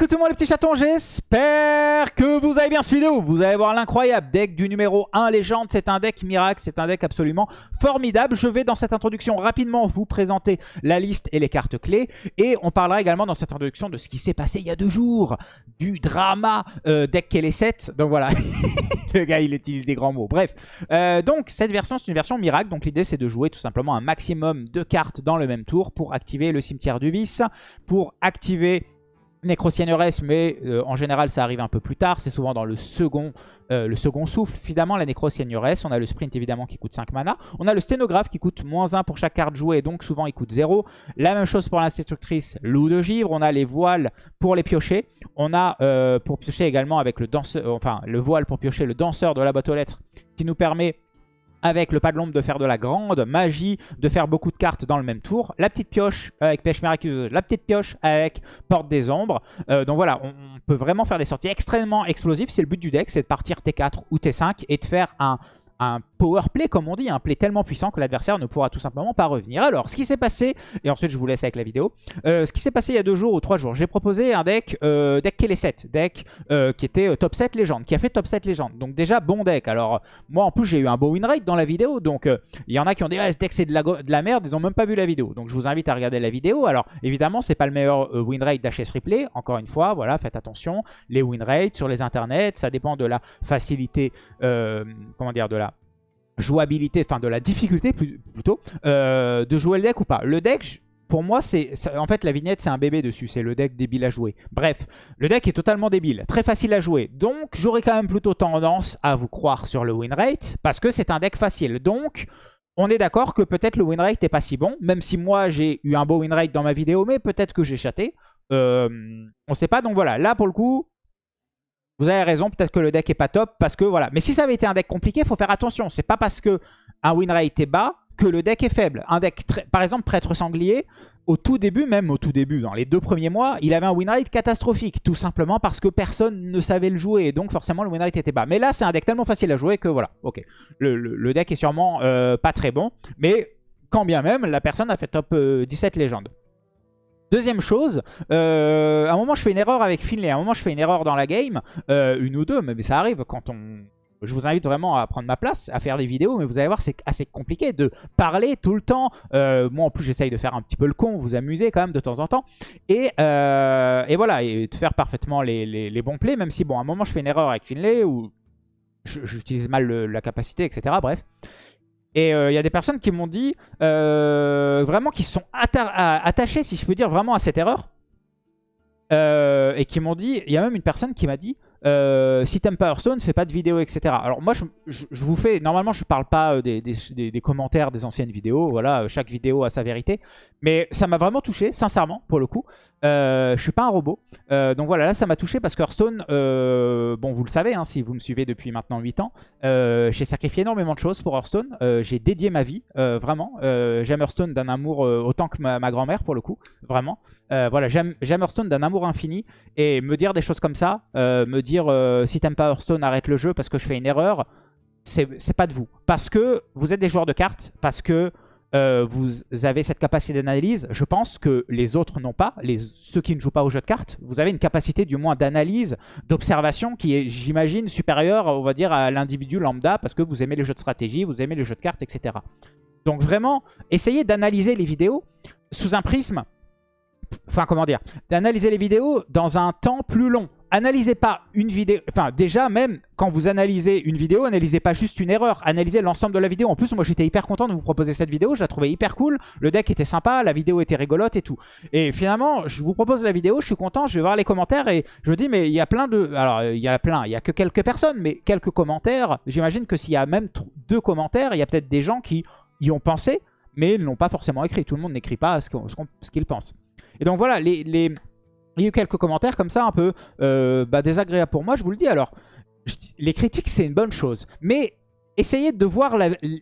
monde les petits chatons, j'espère que vous avez bien cette vidéo. Vous allez voir l'incroyable deck du numéro 1 légende. C'est un deck miracle, c'est un deck absolument formidable. Je vais dans cette introduction rapidement vous présenter la liste et les cartes clés. Et on parlera également dans cette introduction de ce qui s'est passé il y a deux jours. Du drama euh, deck qu'elle est 7. Donc voilà, le gars il utilise des grands mots. Bref, euh, donc cette version c'est une version miracle. Donc l'idée c'est de jouer tout simplement un maximum de cartes dans le même tour pour activer le cimetière du vice, pour activer Nécrocyanurès, mais euh, en général ça arrive un peu plus tard, c'est souvent dans le second, euh, le second souffle. Finalement la Nécrocyanurès, on a le sprint évidemment qui coûte 5 mana, on a le sténographe qui coûte moins 1 pour chaque carte jouée, donc souvent il coûte 0. La même chose pour l'institutrice loup de givre, on a les voiles pour les piocher, on a euh, pour piocher également avec le danseur, enfin le voile pour piocher le danseur de la boîte aux lettres qui nous permet avec le pas de l'ombre de faire de la grande magie, de faire beaucoup de cartes dans le même tour. La petite pioche avec pêche miraculeuse, la petite pioche avec porte des ombres. Euh, donc voilà, on, peut vraiment faire des sorties extrêmement explosives. C'est le but du deck, c'est de partir T4 ou T5 et de faire un, un power play, comme on dit, un play tellement puissant que l'adversaire ne pourra tout simplement pas revenir. Alors, ce qui s'est passé, et ensuite je vous laisse avec la vidéo, euh, ce qui s'est passé il y a deux jours ou trois jours, j'ai proposé un deck, euh, deck Kelly 7, deck euh, qui était euh, top 7 légende, qui a fait top 7 légende. Donc déjà, bon deck. Alors, moi en plus, j'ai eu un beau win rate dans la vidéo, donc il y en a qui ont dit ce deck c'est de la, de la merde, ils ont même pas vu la vidéo. Donc je vous invite à regarder la vidéo. Alors, évidemment, c'est pas le meilleur win rate d'HS Replay, encore une fois, voilà, faites attention. Les win rates sur les internets, ça dépend de la facilité, comment dire, de la jouabilité, enfin de la difficulté plutôt, euh, de jouer le deck ou pas. Le deck, pour moi, c'est en fait la vignette, c'est un bébé dessus, c'est le deck débile à jouer. Bref, le deck est totalement débile, très facile à jouer. Donc, j'aurais quand même plutôt tendance à vous croire sur le win rate, parce que c'est un deck facile. Donc, on est d'accord que peut-être le win rate n'est pas si bon, même si moi j'ai eu un beau win rate dans ma vidéo, mais peut-être que j'ai chaté. Euh, on sait pas, donc voilà, là pour le coup, vous avez raison, peut-être que le deck est pas top parce que voilà. Mais si ça avait été un deck compliqué, il faut faire attention. C'est pas parce que un win rate est bas que le deck est faible. Un deck, par exemple, prêtre sanglier, au tout début, même au tout début, dans les deux premiers mois, il avait un win rate catastrophique. Tout simplement parce que personne ne savait le jouer. Et donc forcément, le win rate était bas. Mais là, c'est un deck tellement facile à jouer que voilà. Ok. Le, deck est sûrement euh, pas très bon. Mais quand bien même, la personne a fait top 17 euh, légende. Deuxième chose, euh, à un moment je fais une erreur avec Finlay, à un moment je fais une erreur dans la game, euh, une ou deux, mais ça arrive quand on... Je vous invite vraiment à prendre ma place, à faire des vidéos, mais vous allez voir, c'est assez compliqué de parler tout le temps. Euh, moi, en plus, j'essaye de faire un petit peu le con, vous amuser quand même de temps en temps. Et, et voilà, et de faire parfaitement les, bons plays, même si, bon, à un moment, je fais une erreur avec Finlay, ou j'utilise mal la capacité, etc. Bref. Et il euh, y a des personnes qui m'ont dit, euh, vraiment, qui sont attachées, si je peux dire, vraiment à cette erreur. Euh, et qui m'ont dit, il y a même une personne qui m'a dit, si t'aimes pas Hearthstone, fais pas de vidéos, etc. Alors moi, je, vous fais... Normalement, je parle pas des, commentaires des anciennes vidéos. Voilà, chaque vidéo a sa vérité. Mais ça m'a vraiment touché, sincèrement, pour le coup. Je suis pas un robot. donc voilà, là, ça m'a touché parce que Hearthstone, bon, vous le savez, hein, si vous me suivez depuis maintenant 8 ans, j'ai sacrifié énormément de choses pour Hearthstone. j'ai dédié ma vie, vraiment. j'aime Hearthstone d'un amour autant que ma, ma grand-mère, pour le coup. Vraiment. voilà, j'aime Hearthstone d'un amour infini. Et me dire des choses comme ça, me dire euh, si t'aimes pas Hearthstone, arrête le jeu parce que je fais une erreur, c'est pas de vous. Parce que vous êtes des joueurs de cartes, parce que euh, vous avez cette capacité d'analyse. Je pense que les autres n'ont pas. Les, ceux qui ne jouent pas au jeu de cartes, vous avez une capacité du moins d'analyse, d'observation qui est, j'imagine, supérieure, on va dire, à l'individu lambda parce que vous aimez les jeux de stratégie, vous aimez les jeux de cartes, etc. Donc vraiment, essayez d'analyser les vidéos sous un prisme enfin comment dire, d'analyser les vidéos dans un temps plus long. Analysez pas une vidéo, enfin déjà même quand vous analysez une vidéo, analysez pas juste une erreur, analysez l'ensemble de la vidéo. En plus moi j'étais hyper content de vous proposer cette vidéo, je la trouvais hyper cool, le deck était sympa, la vidéo était rigolote et tout. Et finalement je vous propose la vidéo, je suis content, je vais voir les commentaires et je me dis mais il y a plein de... Alors il y a plein, il y a que quelques personnes, mais quelques commentaires, j'imagine que s'il y a même deux commentaires, il y a peut-être des gens qui y ont pensé, mais ils n'ont pas forcément écrit. Tout le monde n'écrit pas ce qu'il pense. Et donc voilà, les, il y a eu quelques commentaires comme ça un peu euh, bah, désagréables pour moi, je vous le dis. Alors, les critiques, c'est une bonne chose. Mais essayez de voir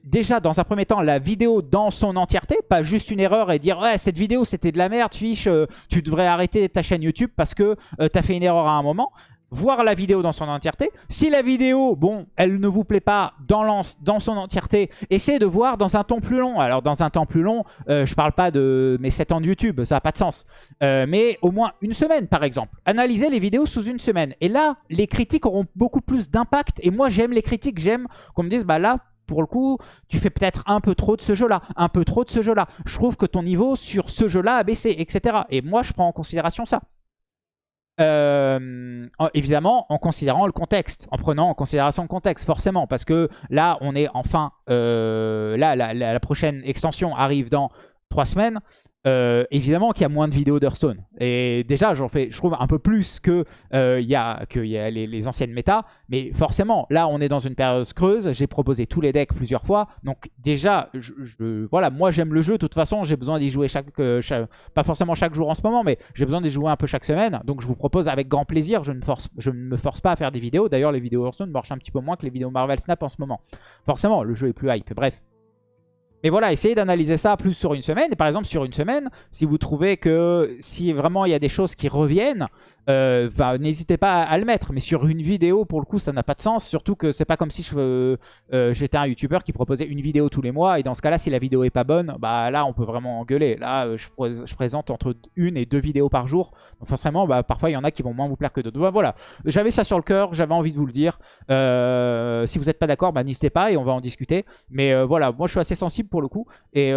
déjà dans un premier temps la vidéo dans son entièreté, pas juste une erreur et dire ouais cette vidéo c'était de la merde, fiche, euh, tu devrais arrêter ta chaîne YouTube parce que euh, t'as fait une erreur à un moment. Voir la vidéo dans son entièreté. Si la vidéo, bon, elle ne vous plaît pas dans, dans son entièreté, essayez de voir dans un temps plus long. Alors dans un temps plus long, euh, je parle pas de mes 7 ans de YouTube, ça n'a pas de sens. Euh, mais au moins une semaine par exemple. Analysez les vidéos sous une semaine. Et là, les critiques auront beaucoup plus d'impact. Et moi j'aime les critiques, j'aime qu'on me dise, bah là, pour le coup, tu fais peut-être un peu trop de ce jeu-là, un peu trop de ce jeu-là. Je trouve que ton niveau sur ce jeu-là a baissé, etc. Et moi, je prends en considération ça. Euh, évidemment, en considérant le contexte, en prenant en considération le contexte, forcément, parce que là, on est enfin, euh, là, la, prochaine extension arrive dans trois semaines. Euh, évidemment qu'il y a moins de vidéos d'Hearthstone. Et déjà, j'en fais, je trouve, un peu plus que euh, y a, que y a les, anciennes méta. Mais forcément, là, on est dans une période creuse. J'ai proposé tous les decks plusieurs fois. Donc déjà, je, voilà, moi, j'aime le jeu. De toute façon, j'ai besoin d'y jouer chaque, euh, Pas forcément chaque jour en ce moment, mais j'ai besoin d'y jouer un peu chaque semaine. Donc je vous propose avec grand plaisir. Je ne, force, je ne me force pas à faire des vidéos. D'ailleurs, les vidéos Hearthstone marchent un petit peu moins que les vidéos Marvel Snap en ce moment. Forcément, le jeu est plus hype. Bref. Mais voilà, essayez d'analyser ça plus sur une semaine. Et par exemple, sur une semaine, si vous trouvez que si vraiment il y a des choses qui reviennent, euh, n'hésitez pas à, le mettre. Mais sur une vidéo, pour le coup, ça n'a pas de sens. Surtout que c'est pas comme si euh, j'étais un YouTuber qui proposait une vidéo tous les mois. Et dans ce cas-là, si la vidéo est pas bonne, bah là, on peut vraiment engueuler. Là, euh, je, présente entre une et deux vidéos par jour. Donc forcément, bah, parfois, il y en a qui vont moins vous plaire que d'autres. voilà, j'avais ça sur le cœur, j'avais envie de vous le dire. si vous n'êtes pas d'accord, bah, n'hésitez pas et on va en discuter. Mais voilà, moi, je suis assez sensible pour le coup. et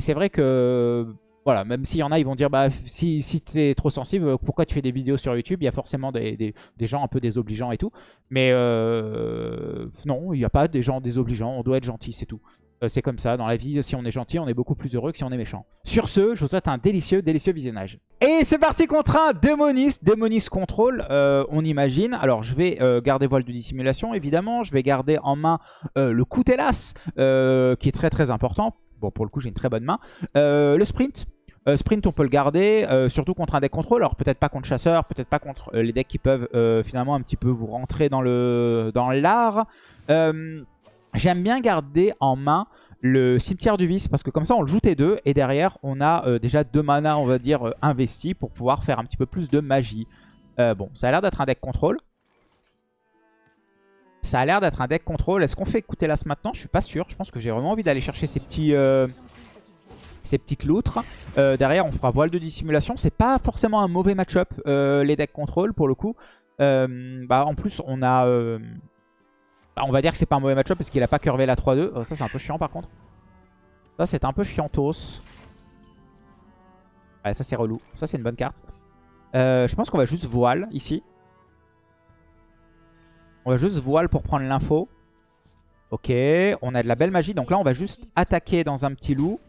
c'est vrai que voilà, même s'il y en a, ils vont dire, bah, si, si tu trop sensible, pourquoi tu fais des vidéos sur YouTube? Il y a forcément des, gens un peu désobligeants et tout. Mais euh, non, il n'y a pas des gens désobligeants, on doit être gentil, c'est tout. Euh, c'est comme ça, dans la vie, si on est gentil, on est beaucoup plus heureux que si on est méchant. Sur ce, je vous souhaite un délicieux, délicieux visionnage. Et c'est parti contre un Démonis, Démonis Control, euh, on imagine. Alors, je vais garder voile de dissimulation, évidemment. Je vais garder en main le coutelas, qui est très très important. Bon, pour le coup, j'ai une très bonne main. le sprint, euh, sprint, on peut le garder, euh, surtout contre un deck contrôle. Alors peut-être pas contre chasseur, peut-être pas contre euh, les decks qui peuvent finalement un petit peu vous rentrer dans le l'art. J'aime bien garder en main le cimetière du vice parce que comme ça on le joue T2 et derrière on a déjà deux mana on va dire investis pour pouvoir faire un petit peu plus de magie. bon, ça a l'air d'être un deck contrôle. Ça a l'air d'être un deck contrôle. Est-ce qu'on fait écouter l'as maintenant? Je suis pas sûr. Je pense que j'ai vraiment envie d'aller chercher ces petits ces petites loutres. Euh, derrière, on fera voile de dissimulation. C'est pas forcément un mauvais match-up, euh, les decks contrôle, pour le coup. Euh, bah, en plus, on a... Bah, on va dire que c'est pas un mauvais match-up parce qu'il a pas curvé la 3-2. ça, c'est un peu chiant, par contre. Ça, c'est un peu chiantos. Ouais, ça, c'est relou. Ça, c'est une bonne carte. je pense qu'on va juste voile, ici. On va juste voile pour prendre l'info. Ok, on a de la belle magie. Donc là, on va juste attaquer dans un petit loup.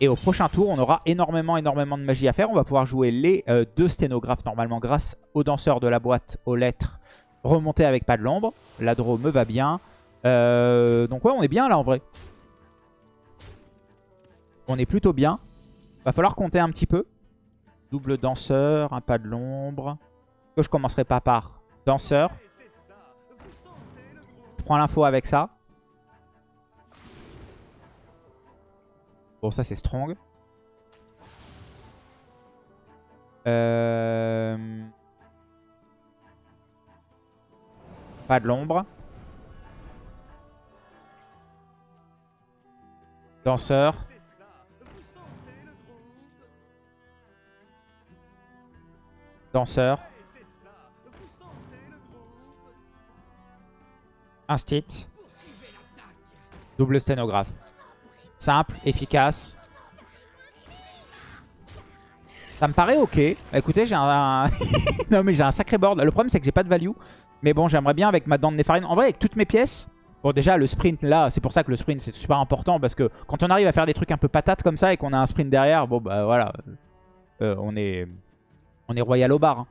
Et au prochain tour, on aura énormément, énormément de magie à faire. On va pouvoir jouer les euh, deux sténographes normalement grâce aux danseurs de la boîte, aux lettres, remonter avec pas de l'ombre. L'adro me va bien. Euh, donc ouais, on est bien là en vrai. On est plutôt bien. Va falloir compter un petit peu. Double danseur, un pas de l'ombre. Que je commencerai pas par danseur. Je prends l'info avec ça. Ça, c'est strong. Euh, pas de l'ombre. Danseur. Danseur. Instit. Double sténographe. Simple, efficace. Ça me paraît ok. Écoutez, j'ai un... non mais j'ai un sacré board. Le problème c'est que j'ai pas de value. Mais bon, j'aimerais bien avec ma dent de Néfarine. En vrai, avec toutes mes pièces... Bon déjà le sprint là, c'est pour ça que le sprint c'est super important. Parce que quand on arrive à faire des trucs un peu patates comme ça et qu'on a un sprint derrière, bon bah voilà. Euh, on est on est royal au bar. Hein.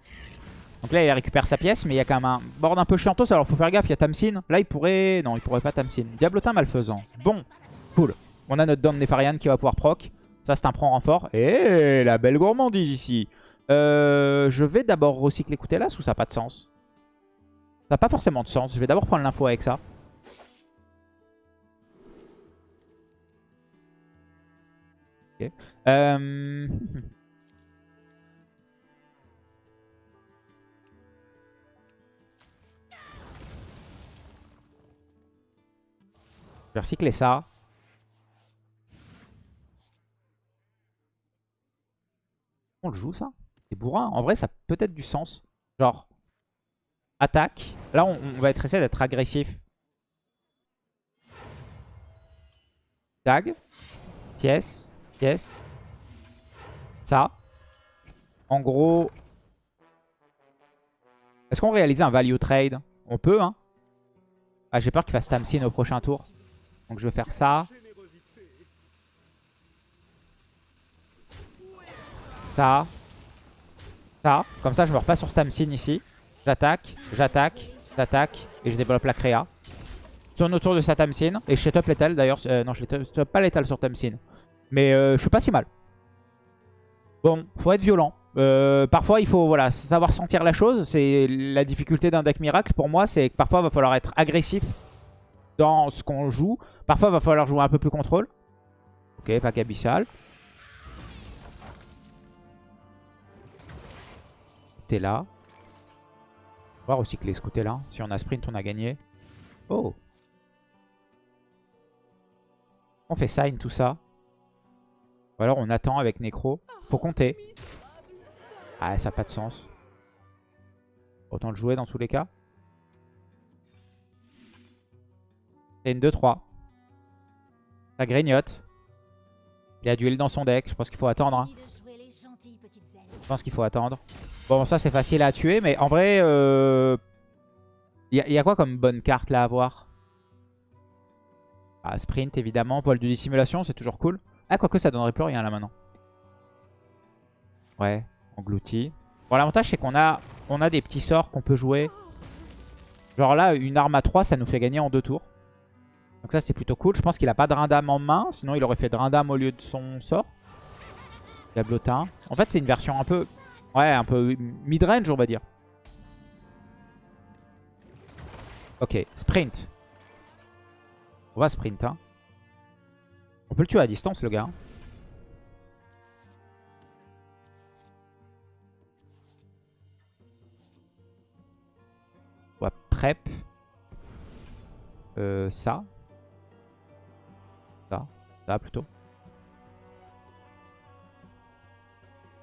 Donc là il récupère sa pièce, mais il y a quand même un board un peu chiantos. Alors faut faire gaffe, il y a Tamsin. Là il pourrait... Non, il pourrait pas Tamsin. Diablotin malfaisant. Bon, cool. On a notre Dom Nefarian qui va pouvoir proc. Ça, c'est un prend renfort. Et la belle gourmandise ici. Euh, je vais d'abord recycler Coutelas ou ça n'a pas de sens Ça n'a pas forcément de sens. Je vais d'abord prendre l'info avec ça. Okay. Euh... Je vais recycler ça. On le joue ça C'est bourrin. En vrai, ça peut-être du sens. Genre, attaque. Là, on, va être essayer d'être agressif. Tag. Pièce. Pièce. Ça. En gros... Est-ce qu'on réalise un value trade? On peut, hein. Ah, j'ai peur qu'il fasse Tamsin au prochain tour. Donc je vais faire ça. Ça. Ça. Comme ça, je me repasse sur Tamsin ici. J'attaque, j'attaque, j'attaque. Et je développe la créa. Tourne autour de sa Tamsin. Et je set up l'étal d'ailleurs. Euh, non, je ne pas l'étal sur Tamsin. Mais euh, je suis pas si mal. Bon, faut être violent. Euh, parfois, il faut voilà, savoir sentir la chose. C'est la difficulté d'un deck miracle pour moi. C'est que parfois, il va falloir être agressif dans ce qu'on joue. Parfois, il va falloir jouer un peu plus contrôle. Ok, pack abyssal. T'es là. On va recycler ce côté-là. Si on a sprint, on a gagné. Oh On fait sign, tout ça. Ou alors on attend avec Necro. Faut compter. Ah, ça n'a pas de sens. Autant le jouer dans tous les cas. C'est une 2-3. Ça grignote. Il a duel dans son deck. Je pense qu'il faut attendre. Hein. Je pense qu'il faut attendre. Bon, ça c'est facile à tuer. Mais en vrai, il euh, y, a quoi comme bonne carte là à voir? Ah, Sprint évidemment. Voile de dissimulation, c'est toujours cool. Ah, quoique ça donnerait plus rien là maintenant. Ouais, englouti. Bon, l'avantage c'est qu'on a, on a des petits sorts qu'on peut jouer. Genre là, une arme à 3, ça nous fait gagner en deux tours. Donc ça, c'est plutôt cool. Je pense qu'il a pas de Rindam en main. Sinon, il aurait fait Rindam au lieu de son sort. Diablotin. En fait, c'est une version un peu... Ouais, un peu mid-range, on va dire. Ok, sprint. On va sprint, hein. On peut le tuer à distance, le gars. On va prep. Euh, ça. Ça. Ça, plutôt.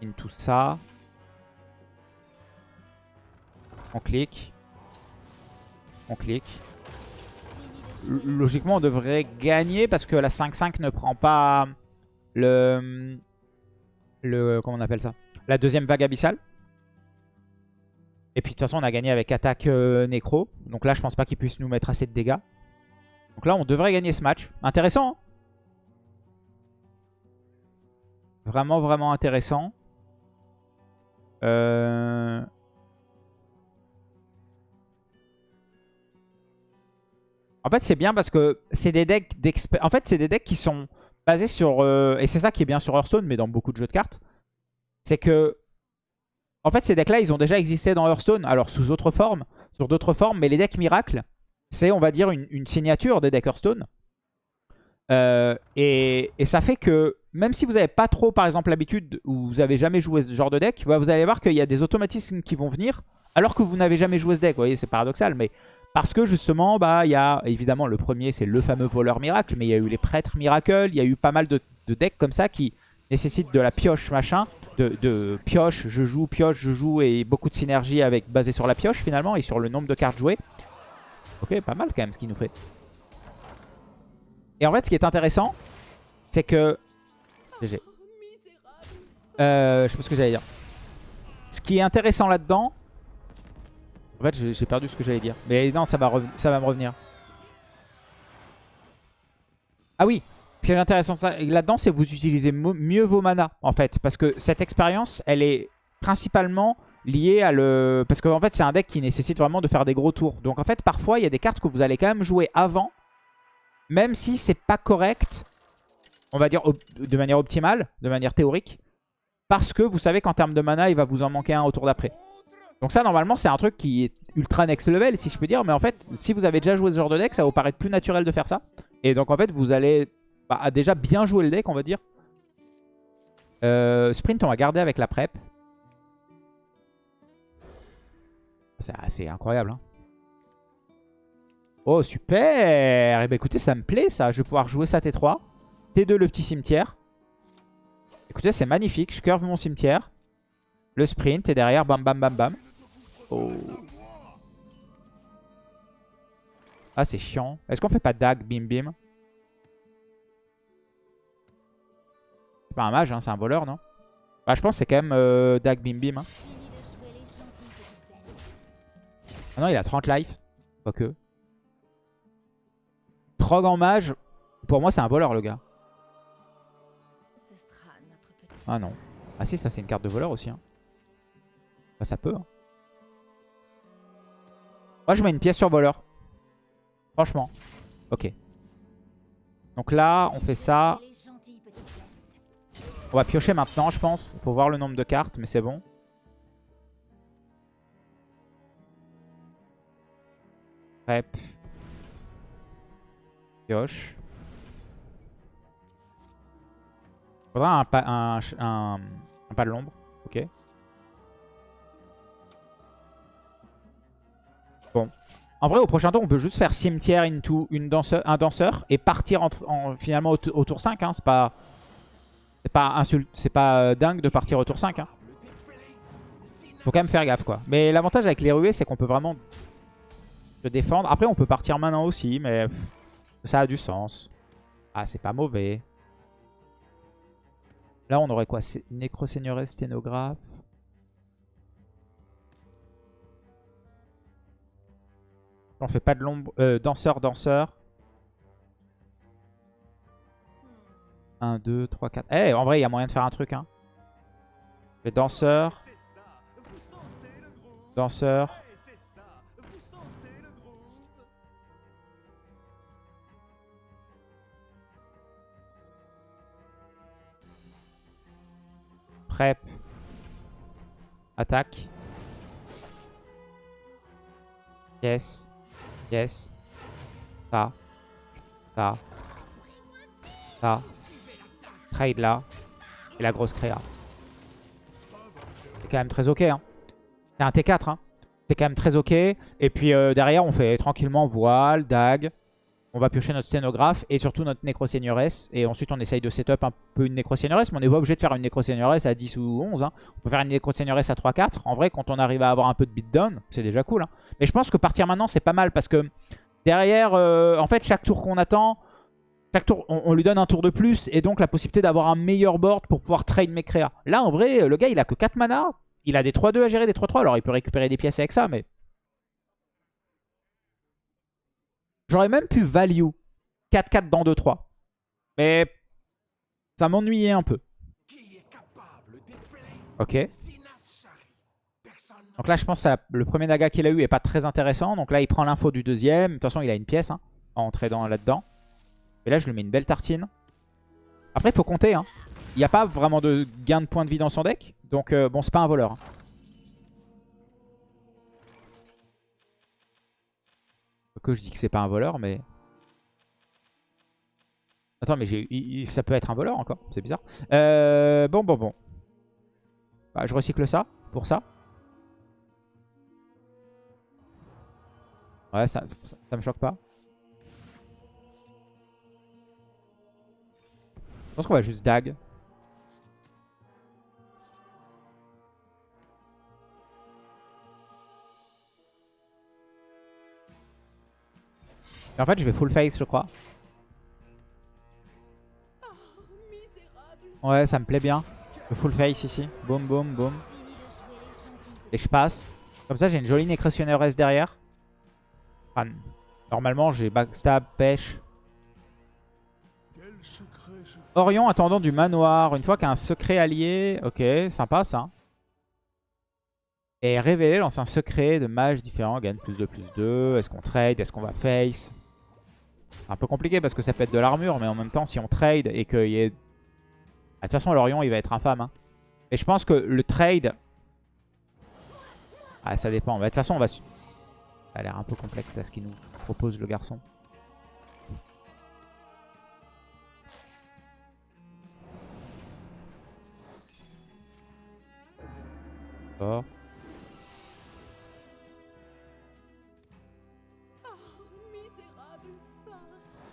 Into ça. On clique. On clique logiquement, on devrait gagner parce que la 5-5 ne prend pas le... le comment on appelle ça? La deuxième vague abyssale. Et puis de toute façon, on a gagné avec attaque euh, nécro. Donc là, je pense pas qu'il puisse nous mettre assez de dégâts. Donc là, on devrait gagner ce match. Intéressant. Hein? Vraiment, vraiment intéressant. Euh... En fait, c'est bien parce que c'est des decks. En fait, c'est des decks qui sont basés sur... Euh, et c'est ça qui est bien sur Hearthstone, mais dans beaucoup de jeux de cartes. C'est que... En fait, ces decks-là, ils ont déjà existé dans Hearthstone. Alors, sous autre forme, sur d'autres formes. Mais les decks miracles, c'est, on va dire, une, signature des decks Hearthstone. Euh, et, ça fait que, même si vous n'avez pas trop, par exemple, l'habitude, ou vous n'avez jamais joué ce genre de deck, bah, vous allez voir qu'il y a des automatismes qui vont venir, alors que vous n'avez jamais joué ce deck. Vous voyez, c'est paradoxal, mais parce que justement, bah, il y a évidemment le premier, c'est le fameux voleur miracle, mais il y a eu les prêtres miracle, il y a eu pas mal de, decks comme ça qui nécessitent de la pioche machin, de, pioche, je joue, pioche, je joue, et beaucoup de synergie avec basé sur la pioche finalement et sur le nombre de cartes jouées. Ok, pas mal quand même ce qu'il nous fait. Et en fait, ce qui est intéressant, c'est que... GG. Euh, je sais pas ce que j'allais dire. Ce qui est intéressant là-dedans, en fait, j'ai perdu ce que j'allais dire. Mais non, ça va, ça va me revenir. Ah oui, ce qui est intéressant là-dedans, c'est que vous utilisez mieux vos manas, en fait. Parce que cette expérience, elle est principalement liée à le... Parce qu'en fait, c'est un deck qui nécessite vraiment de faire des gros tours. Donc en fait, parfois, il y a des cartes que vous allez quand même jouer avant, même si c'est pas correct, on va dire de manière optimale, de manière théorique, parce que vous savez qu'en termes de mana, il va vous en manquer un au tour d'après. Donc ça, normalement, c'est un truc qui est ultra next level, si je peux dire. Mais en fait, si vous avez déjà joué ce genre de deck, ça vous paraître plus naturel de faire ça. Et donc, en fait, vous allez bah, déjà bien jouer le deck, on va dire. Euh, sprint, on va garder avec la prep. C'est incroyable. Hein. Oh, super Eh ben écoutez, ça me plaît ça. Je vais pouvoir jouer ça T3. T2, le petit cimetière. Écoutez, c'est magnifique. Je curve mon cimetière. Le sprint et derrière, bam bam bam bam. Oh. Ah, c'est chiant. Est-ce qu'on fait pas dag, bim bim? C'est pas un mage, hein, c'est un voleur, non? Bah, je pense que c'est quand même euh, dag, bim bim. Hein. Ah non, il a 30 life. Quoique. Trog en mage, pour moi, c'est un voleur, le gars. Ah non. Ah si, ça, c'est une carte de voleur aussi. Hein. Bah, ça peut. Hein. Moi, je mets une pièce sur voleur. Franchement. Ok. Donc là, on fait ça. On va piocher maintenant, je pense. Faut voir le nombre de cartes, mais c'est bon. Rep. Pioche. Faudra un, pas, un pas de l'ombre. Ok. Bon. En vrai, au prochain tour, on peut juste faire cimetière into une danseur, un danseur et partir en, finalement au, tour 5. Hein. C'est pas, pas, pas euh, dingue de partir au tour 5. Hein. Faut quand même faire gaffe, quoi. Mais l'avantage avec les ruées, c'est qu'on peut vraiment se défendre. Après, on peut partir maintenant aussi, mais ça a du sens. Ah, c'est pas mauvais. Là, on aurait quoi? Nécro-seigneurie, sténographe. On fait pas de l'ombre. Euh, danseur, danseur. 1, 2, 3, 4. Eh, en vrai, il y a moyen de faire un truc. Hein. Les danseurs. Danseur. Prep. Attaque. Yes. Yes. Ça. Ça. Ça. Trade là. Et la grosse créa. C'est quand même très ok. Hein. C'est un T4. Hein. C'est quand même très ok. Et puis euh, derrière, on fait tranquillement voile, dague. On va piocher notre sténographe et surtout notre nécro-seigneuresse. Et ensuite, on essaye de setup un peu une nécro-seigneuresse. Mais on n'est pas obligé de faire une nécro-seigneuresse à 10 ou 11. Hein. On peut faire une nécro-seigneuresse à 3-4. En vrai, quand on arrive à avoir un peu de beatdown, c'est déjà cool. Hein. Mais je pense que partir maintenant, c'est pas mal. Parce que derrière, euh, en fait, chaque tour qu'on attend, chaque tour, on, lui donne un tour de plus. Et donc, la possibilité d'avoir un meilleur board pour pouvoir trade mes créas. Là, en vrai, le gars, il a que 4 mana. Il a des 3-2 à gérer, des 3-3. Alors, il peut récupérer des pièces avec ça, mais... J'aurais même pu value 4-4 dans 2-3. Mais ça m'ennuyait un peu. Ok. Donc là, je pense que le premier Naga qu'il a eu est pas très intéressant. Donc là, il prend l'info du deuxième. De toute façon, il a une pièce hein, à entrer là-dedans. Et là, je lui mets une belle tartine. Après, il faut compter. Hein. Il n'y a pas vraiment de gain de points de vie dans son deck. Donc, euh, bon, c'est pas un voleur. Hein. Que je dis que c'est pas un voleur, mais... Attends, mais ça peut être un voleur encore. C'est bizarre. Euh, bon, bon, bon. Bah, je recycle ça pour ça. Ouais, ça, ça, me choque pas. Je pense qu'on va juste dag. En fait, je vais full face, je crois. Ouais, ça me plaît bien. Le full face ici. Boum, boum, boum. Et je passe. Comme ça, j'ai une jolie S derrière. normalement, j'ai backstab, pêche. Orion attendant du manoir. Une fois qu'un secret allié. Ok, sympa ça. Et révélé lance un secret de mage différent. Gagne plus de plus 2. Est-ce qu'on trade? Est-ce qu'on va face? Un peu compliqué parce que ça peut être de l'armure. Mais en même temps, si on trade et qu'il y ait de toute façon, Lorion, il va être infâme. Hein. Et je pense que le trade... Ah, ça dépend. de toute façon, on va... Ça a l'air un peu complexe, là, ce qu'il nous propose, le garçon. D'accord.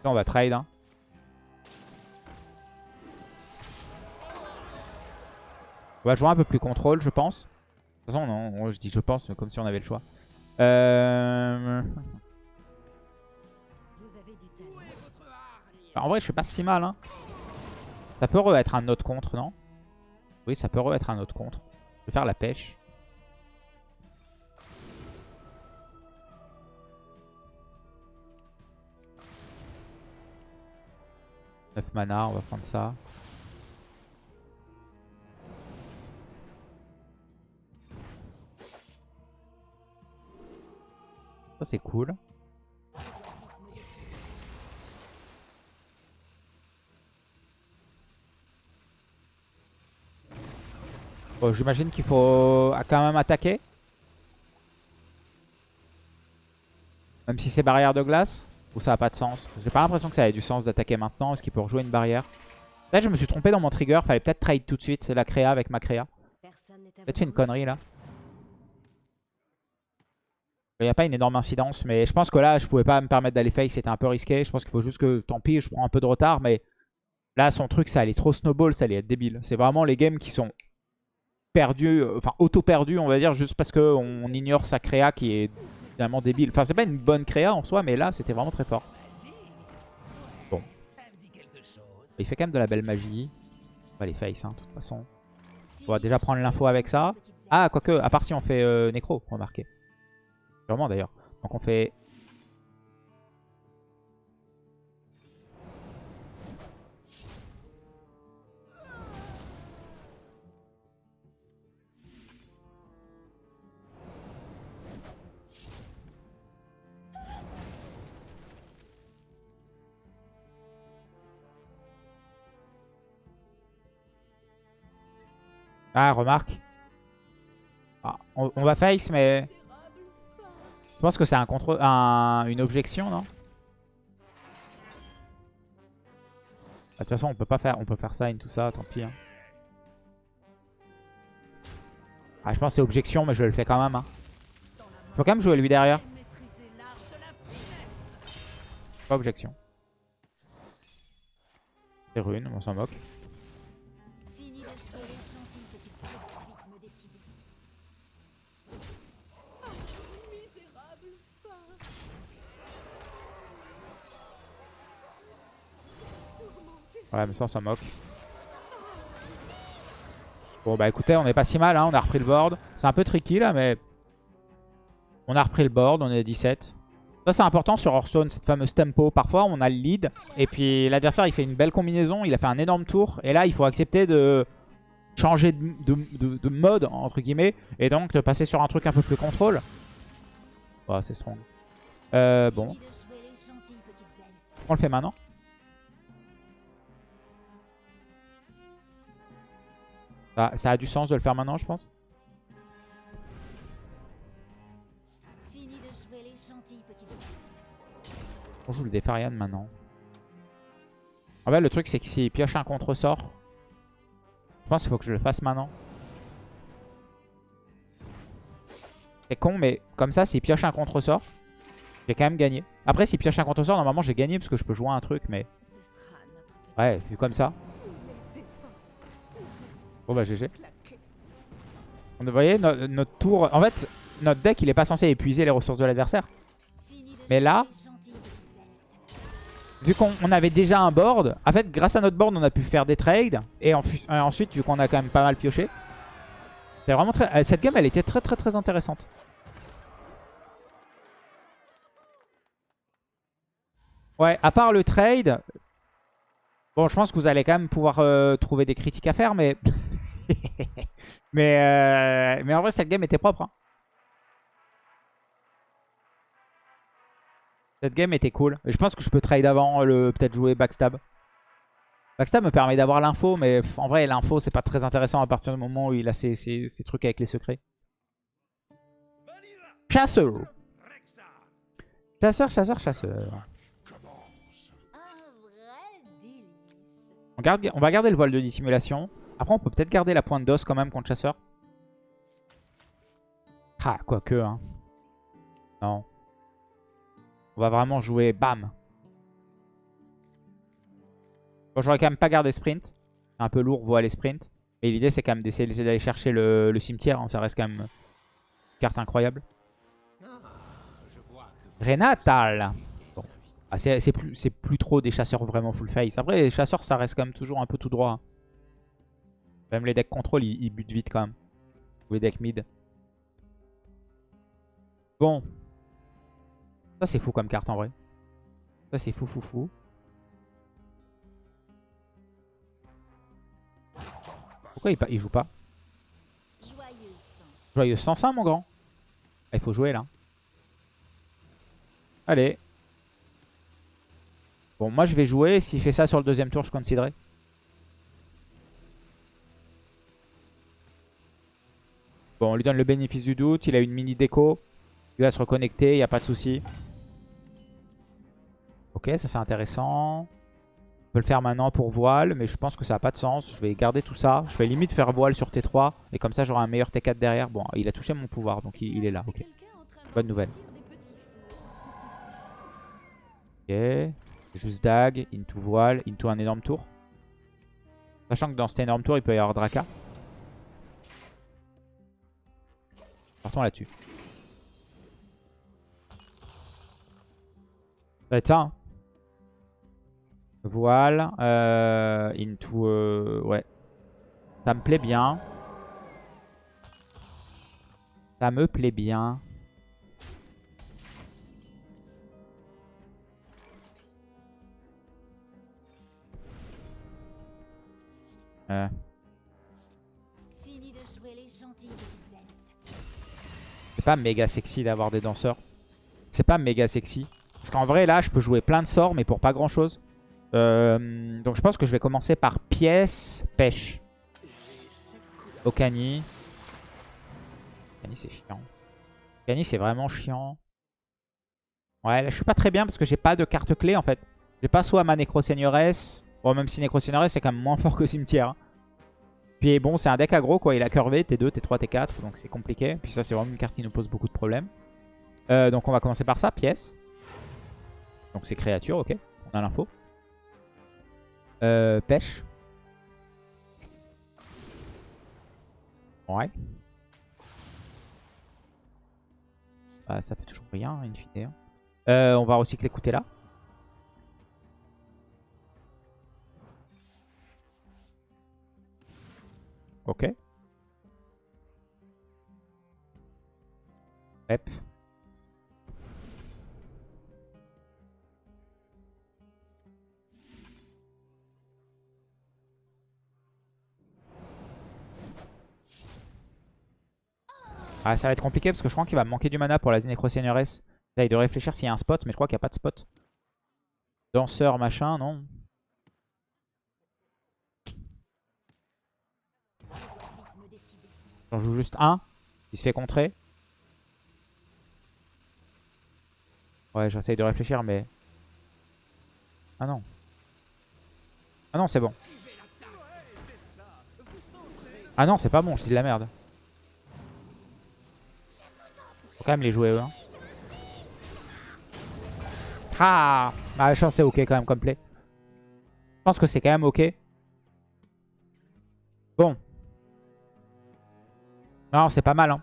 On va trade. Hein. On va jouer un peu plus contrôle, je pense. De toute façon, non, je dis je pense, mais comme si on avait le choix. Euh... en vrai, je suis pas si mal. Hein. Ça peut être un autre contre, non? Oui, ça peut être un autre contre. Je vais faire la pêche. Mana, on va prendre ça. Ça c'est cool. J'imagine qu'il faut quand même attaquer. Même si c'est barrière de glace. Ou ça a pas de sens J'ai pas l'impression que ça ait du sens d'attaquer maintenant. Est-ce qu'il peut rejouer une barrière Là, je me suis trompé dans mon trigger. Fallait peut-être trade tout de suite. C'est la créa avec ma créa. Peut-être fait une connerie là. Il n'y a pas une énorme incidence. Mais je pense que là, je pouvais pas me permettre d'aller fake. C'était un peu risqué. Je pense qu'il faut juste que, tant pis, je prends un peu de retard. Mais là, son truc, ça allait trop snowball. Ça allait être débile. C'est vraiment les games qui sont perdus. Euh, enfin, auto-perdus, on va dire. Juste parce qu'on ignore sa créa qui est finalement débile. Enfin, c'est pas une bonne créa en soi, mais là, c'était vraiment très fort. Bon. Il fait quand même de la belle magie. On les face, hein, de toute façon. On va déjà prendre l'info avec ça. Ah, quoique, à part si on fait euh, nécro, remarquez. Sûrement d'ailleurs. Donc on fait Ah, remarque. Ah, on, va face, mais... Je pense que c'est un contre, une objection, non? Ah, De toute façon, on peut pas faire, on peut faire sign, tout ça, tant pis. Hein. Ah, je pense que c'est objection, mais je le fais quand même. Hein. Faut quand même jouer lui derrière. Pas objection. C'est rune, on s'en moque. Ouais, mais ça, on s'en moque. Bon, bah écoutez, on est pas si mal. Hein. On a repris le board. C'est un peu tricky là, mais... On a repris le board. On est à 17. Ça, c'est important sur Hearthstone, cette fameuse tempo. Parfois, on a le lead. Et puis, l'adversaire, il fait une belle combinaison. Il a fait un énorme tour. Et là, il faut accepter de changer de, mode, entre guillemets. Et donc, de passer sur un truc un peu plus contrôle. Oh, c'est strong. Euh, bon. On le fait maintenant Ça, a du sens de le faire maintenant, je pense? On joue le Defarian maintenant. En fait, le truc, c'est que s'il pioche un contre-sort, je pense qu'il faut que je le fasse maintenant. C'est con, mais comme ça, s'il pioche un contre-sort, j'ai quand même gagné. Après, s'il pioche un contre-sort, normalement, j'ai gagné parce que je peux jouer un truc, mais... Ouais, vu comme ça. Bon bah GG. Vous voyez, notre tour... En fait, notre deck, il est pas censé épuiser les ressources de l'adversaire. Mais là, vu qu'on avait déjà un board, en fait, grâce à notre board, on a pu faire des trades. Et ensuite, vu qu'on a quand même pas mal pioché, vraiment très... Euh, cette game, elle était très très très intéressante. Ouais, à part le trade, bon, je pense que vous allez quand même pouvoir euh, trouver des critiques à faire, mais... mais, euh, mais en vrai, cette game était propre. Hein. Cette game était cool. Je pense que je peux trade avant, le peut-être jouer backstab. Backstab me permet d'avoir l'info, mais en vrai, l'info, c'est pas très intéressant à partir du moment où il a ses, trucs avec les secrets. Chasseur. Chasseur, chasseur, chasseur. On, garde, on va garder le voile de dissimulation. Après, on peut peut-être garder la pointe d'os quand même contre chasseur. Ah, quoique, hein. Non. On va vraiment jouer bam. Bon, j'aurais quand même pas gardé sprint. C'est un peu lourd, voile et sprint. Mais l'idée, c'est quand même d'essayer d'aller chercher le, cimetière. hein. Ça reste quand même une carte incroyable. Renatal. Ah, c'est plus, c'est plus trop des chasseurs vraiment full face. Après, les chasseurs, ça reste quand même toujours un peu tout droit. Même les decks contrôle, ils, butent vite quand même. Ou les decks mid. Bon. Ça, c'est fou comme carte en vrai. Ça, c'est fou, fou, fou. Pourquoi il, joue pas? Joyeux sans ça, mon grand. Ah, il faut jouer là. Allez. Bon, moi je vais jouer. S'il fait ça sur le deuxième tour, je considérerai. Bon, on lui donne le bénéfice du doute. Il a une mini déco. Il va se reconnecter, il n'y a pas de souci. Ok, ça c'est intéressant. On peut le faire maintenant pour voile, mais je pense que ça n'a pas de sens. Je vais garder tout ça. Je vais limite faire voile sur T3. Et comme ça, j'aurai un meilleur T4 derrière. Bon, il a touché mon pouvoir, donc il, est là. Ok. Bonne nouvelle. Ok. Juste dag, into voile, into un énorme tour. Sachant que dans cet énorme tour, il peut y avoir Draka. Partons là-dessus. Ça va être ça. hein. Voile. euh, into... euh, ouais. Ça me plaît bien. Ça me plaît bien. Euh, pas méga sexy d'avoir des danseurs. C'est pas méga sexy. Parce qu'en vrai, là, je peux jouer plein de sorts, mais pour pas grand-chose. Euh, donc je pense que je vais commencer par pièce, pêche. Okani. Okani, c'est chiant. Okani, c'est vraiment chiant. Ouais, là, je suis pas très bien parce que j'ai pas de carte clé, en fait. J'ai pas soit ma Nécro-Seigneuresse. Bon, même si Nécro-Seigneuresse, c'est quand même moins fort que Cimetière. hein. Puis bon, c'est un deck aggro, quoi. Il a curvé T2, T3, T4, donc c'est compliqué. Puis ça, c'est vraiment une carte qui nous pose beaucoup de problèmes. Euh, donc on va commencer par ça, pièce. Donc c'est créature, ok. On a l'info. Euh, pêche. Ouais. Bah, ça fait toujours rien, in fine. hein. Euh, on va recycler écouter là. Ok. Ah, ça va être compliqué parce que je crois qu'il va me manquer du mana pour la Nécro-Seigneuresse. J'essaye de réfléchir s'il y a un spot, mais je crois qu'il n'y a pas de spot. Danseur, machin, non. J'en joue juste un. Il se fait contrer. Ouais, j'essaye de réfléchir, mais... Ah non. Ah non, c'est bon. Ah non, c'est pas bon, je dis de la merde. Faut quand même les jouer, eux. hein. Ah pense que c'est ok quand même comme play. Je pense que c'est quand même ok. Bon. Non, c'est pas mal. Hein.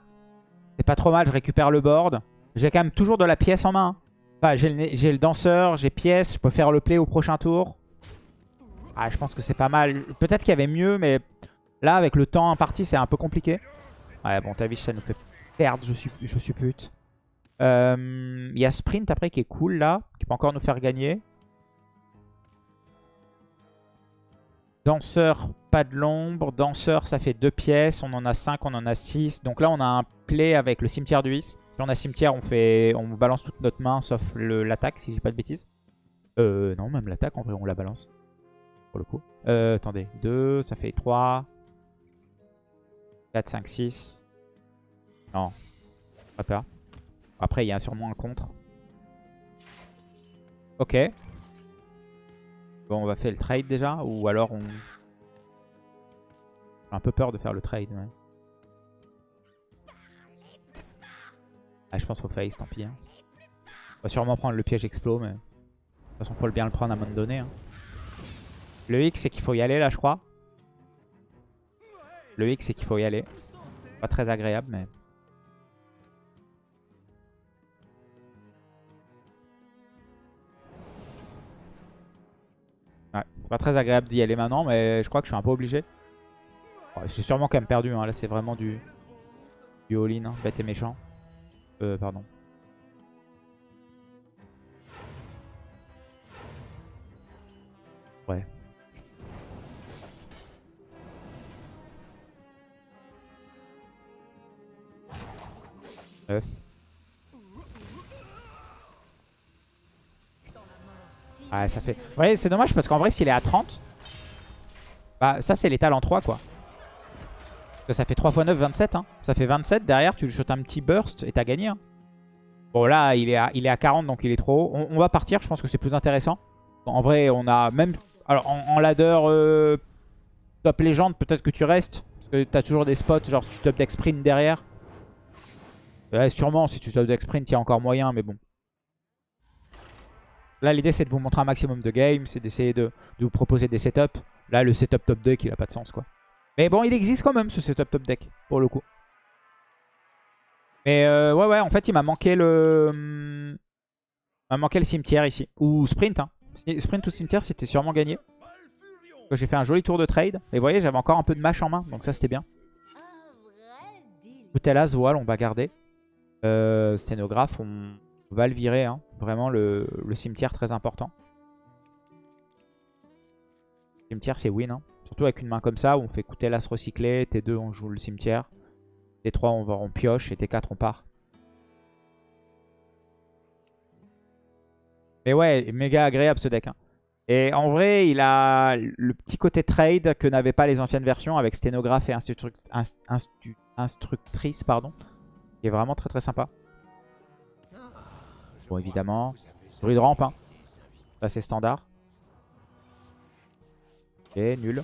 C'est pas trop mal, je récupère le board. J'ai quand même toujours de la pièce en main. hein. Enfin, j'ai le, danseur, j'ai pièce, je peux faire le play au prochain tour. Ah, je pense que c'est pas mal. Peut-être qu'il y avait mieux, mais là, avec le temps imparti, c'est un peu compliqué. Ouais, bon, Tavish, ça nous fait perdre, je suis, je suis pute. Euh, Il y a Sprint après qui est cool, là, qui peut encore nous faire gagner. Danseur, pas de l'ombre. Danseur, ça fait deux pièces. On en a 5, on en a 6. Donc là, on a un play avec le cimetière du 8. Si on a cimetière, on fait, on balance toute notre main, sauf l'attaque, si j'ai pas de bêtises. Euh, non, même l'attaque, en vrai, on la balance. Pour le coup. Euh, attendez. 2, ça fait 3. 4, 5, 6. Non. Pas peur. Après, il y a sûrement un contre. Ok. Bon, on va faire le trade déjà. Ou alors on... J'ai un peu peur de faire le trade. Ouais. Ah, je pense au face, tant pis. hein. On va sûrement prendre le piège explo, mais... De toute façon, faut bien le prendre à un moment donné. hein. Le X, c'est qu'il faut y aller, là, je crois. Le X, c'est qu'il faut y aller. Pas très agréable, mais... c'est pas très agréable d'y aller maintenant, mais je crois que je suis un peu obligé. J'ai sûrement quand même perdu, hein. là c'est vraiment du, du all-in, hein. bête et méchant. Euh, pardon. Ouais. Neuf. Ouais, ça fait... Ouais, c'est dommage parce qu'en vrai, s'il est à 30, bah ça, c'est l'étal en 3, quoi. Parce que ça fait 3 x 9, 27. Hein. Ça fait 27. Derrière, tu lui shootes un petit burst et t'as gagné. Hein. Bon, là, il est, à, il est à 40, donc il est trop haut. On, va partir, je pense que c'est plus intéressant. En vrai, on a même... Alors, en, ladder euh, top légende, peut-être que tu restes. Parce que t'as toujours des spots, genre tu top deck sprint derrière. Ouais, sûrement, si tu top deck sprint, il encore moyen, mais bon. Là, l'idée, c'est de vous montrer un maximum de games, c'est d'essayer de, de vous proposer des setups. Là, le setup top deck, il a pas de sens, quoi. Mais bon, il existe quand même, ce setup top deck, pour le coup. Mais euh, ouais, ouais, en fait, il m'a manqué le... hum, Il m'a manqué le cimetière ici. Ou sprint, hein. Sprint ou cimetière, c'était sûrement gagné. J'ai fait un joli tour de trade. Et vous voyez, j'avais encore un peu de match en main, donc ça, c'était bien. Coutelas, voile, on va garder. Euh, sténographe, on va le virer. Hein. Vraiment, le, le cimetière, très important. Cimetière, c'est win. hein. Surtout avec une main comme ça, où on fait Coutelas recyclé. T2, on joue le cimetière. T3, on, va, on pioche. Et T4, on part. Mais ouais, méga agréable ce deck. hein. Et en vrai, il a le petit côté trade que n'avaient pas les anciennes versions avec sténographe et instructrice, pardon. Qui est vraiment très très sympa. Bon, évidemment. Druide rampe, hein. Ça, c'est standard. Ok, nul.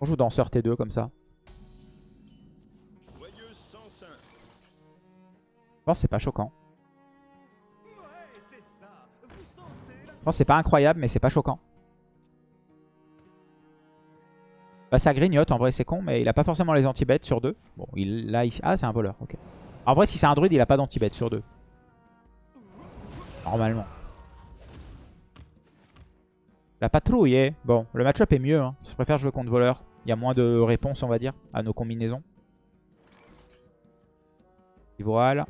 On joue danseur T2 comme ça. Je pense que c'est pas choquant. Je pense que c'est pas incroyable, mais c'est pas choquant. Bah ça grignote, en vrai c'est con, mais il a pas forcément les anti-bêtes sur deux. Bon, il là ici. Ah, c'est un voleur, ok. En vrai, si c'est un druide, il a pas d'anti-bêtes sur deux. Normalement. La patrouille est... Bon, le match-up est mieux. Hein. Je préfère jouer contre voleur. Il y a moins de réponses, on va dire, à nos combinaisons. Voile.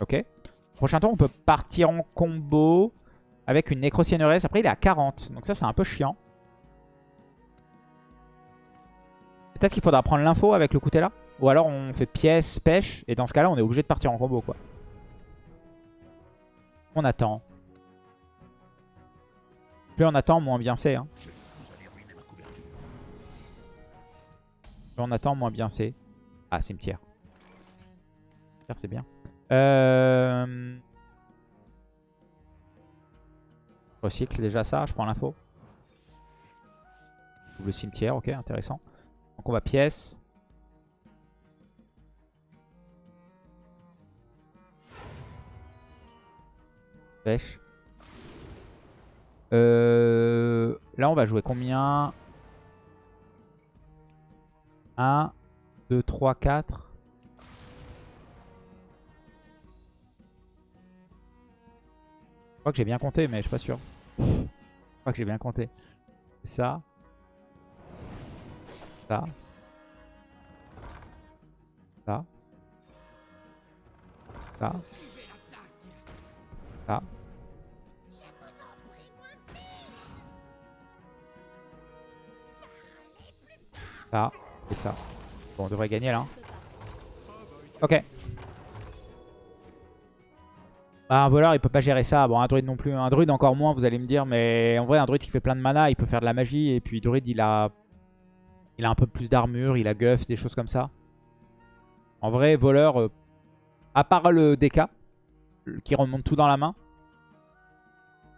Ok. Prochain tour, on peut partir en combo avec une nécrociéneresse. Après, il est à 40. Donc ça, c'est un peu chiant. Peut-être qu'il faudra prendre l'info avec le là. Ou alors on fait pièce, pêche. Et dans ce cas-là, on est obligé de partir en combo, quoi. On attend. Plus on attend, moins bien c'est. Hein. Plus on attend, moins bien c'est. Ah, cimetière. Cimetière, c'est bien. Euh... Recycle déjà ça, je prends l'info. Le cimetière, ok, intéressant. Donc on va pièce. Pêche. Euh, là, on va jouer combien? 1, 2, 3, 4. Je crois que j'ai bien compté, mais je suis pas sûr. Je crois que j'ai bien compté. Ça. Ça. Ça. Ça. Ça. Ça. Et ça. Bon, on devrait gagner là. hein. Ok. Ah, un voleur, il peut pas gérer ça. Bon, un druide non plus. Un druide encore moins, vous allez me dire. Mais en vrai, un druide qui fait plein de mana, il peut faire de la magie. Et puis, druide, il a, il a un peu plus d'armure. Il a guff, des choses comme ça. En vrai, voleur, euh, à part le DK, qui remonte tout dans la main.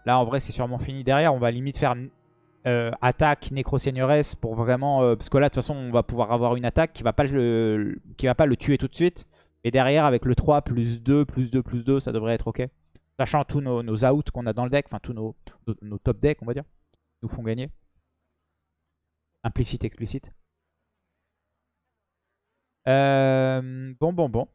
Là, en vrai, c'est sûrement fini. Derrière, on va limite faire euh, attaque nécro-seigneuresse pour vraiment... euh, parce que là, de toute façon, on va pouvoir avoir une attaque qui va pas le, qui va pas le tuer tout de suite. Et derrière, avec le 3 plus 2, plus 2, plus 2, ça devrait être ok. Sachant tous nos, outs qu'on a dans le deck, enfin tous nos, nos, nos top decks, on va dire, nous font gagner. Implicite, explicite. Euh, bon, bon, bon.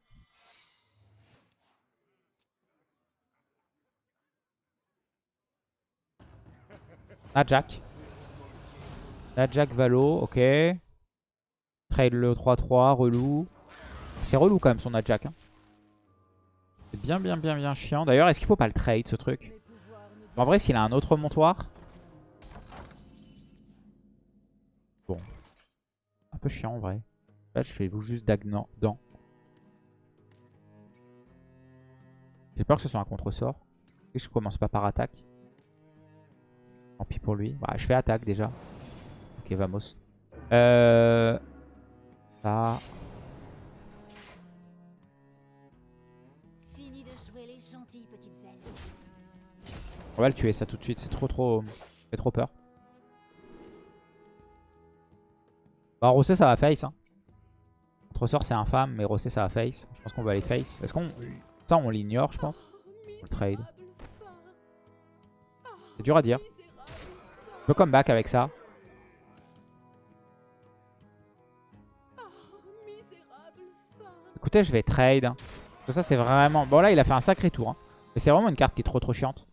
Ah, Jack. Ah, Jack Valo, ok. Trade le 3-3, relou. C'est relou quand même son Jack. Hein. C'est bien, bien, bien, bien chiant. D'ailleurs, est-ce qu'il faut pas le trade ce truc? En vrai, s'il a un autre montoir. Bon. Un peu chiant en vrai. Là, je fais juste Dagnan dans. J'ai peur que ce soit un contre-sort. Et je commence pas par attaque. Tant pis pour lui. Bah, je fais attaque déjà. Ok, vamos. Euh... Ça. Fini de jouer les gentilles petites ailes. On va le tuer ça tout de suite. C'est trop trop... Fait trop peur. Bah, Rossé, ça va face. Hein. Contre-sort, c'est infâme. Mais Rossé, ça va face. Je pense qu'on va aller face. Est-ce qu'on... Ça, on l'ignore, je pense. On le trade. C'est dur à dire. On peut comeback avec ça. Écoutez, je vais trade. ça, c'est vraiment... Bon, là, il a fait un sacré tour. hein. Mais c'est vraiment une carte qui est trop trop chiante.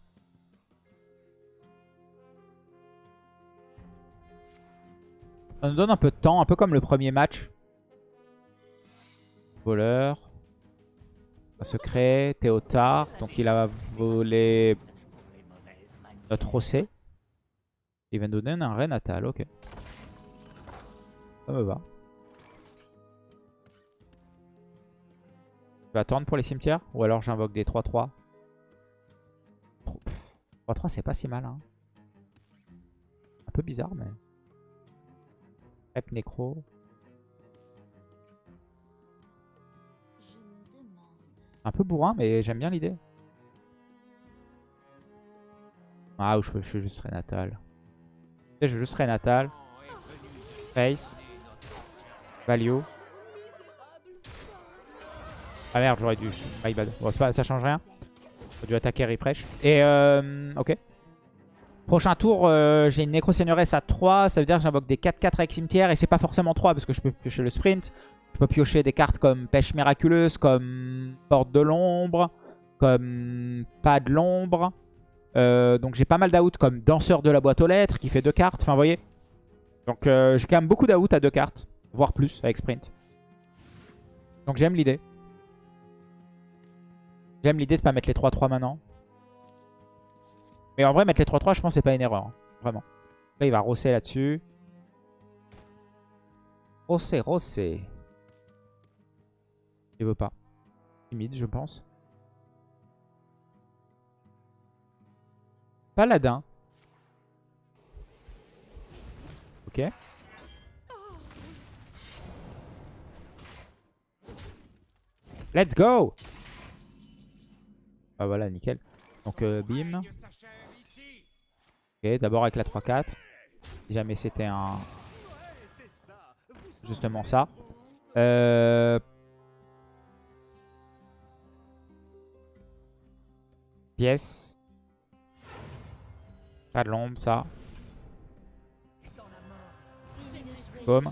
Ça nous donne un peu de temps, un peu comme le premier match. Voleur. Secret, Théotard. Donc il a volé notre Rossé. Il va nous donner un Ré natal, ok. Ça me va. Je vais attendre pour les cimetières Ou alors j'invoque des 3-3 3-3 c'est pas si mal hein. Un peu bizarre mais... Rep Necro. Un peu bourrin mais j'aime bien l'idée. Ah ou je, fais juste Renatal. Je fais juste Renatal. Face. Value. Ah merde, j'aurais dû. My bad. Bon, pas, ça change rien. J'aurais dû attaquer refresh. Et euh, ok. Prochain tour, euh, j'ai une Nécro-Seigneuresse à 3. Ça veut dire que j'invoque des 4-4 avec cimetière. Et c'est pas forcément 3 parce que je peux piocher le sprint. Je peux piocher des cartes comme Pêche Miraculeuse, comme Porte de l'Ombre, comme Pas de l'Ombre. Euh, donc j'ai pas mal d'out comme Danseur de la boîte aux lettres qui fait deux cartes. Enfin, vous voyez. Donc euh, j'ai quand même beaucoup d'out à deux cartes. Voire plus avec sprint. Donc j'aime l'idée. J'aime l'idée de pas mettre les 3-3 maintenant. Mais en vrai, mettre les 3-3, je pense c'est pas une erreur. hein. Vraiment. Là, il va rosser là-dessus. Rosser, rosser. Il veut pas. Timide, je pense. Paladin. Ok. Let's go Ah voilà, nickel. Donc euh, bim. Ok, d'abord avec la 3-4. Si jamais c'était un... Justement ça. Euh... Pièce. Pas de l'ombre, ça. Gentilles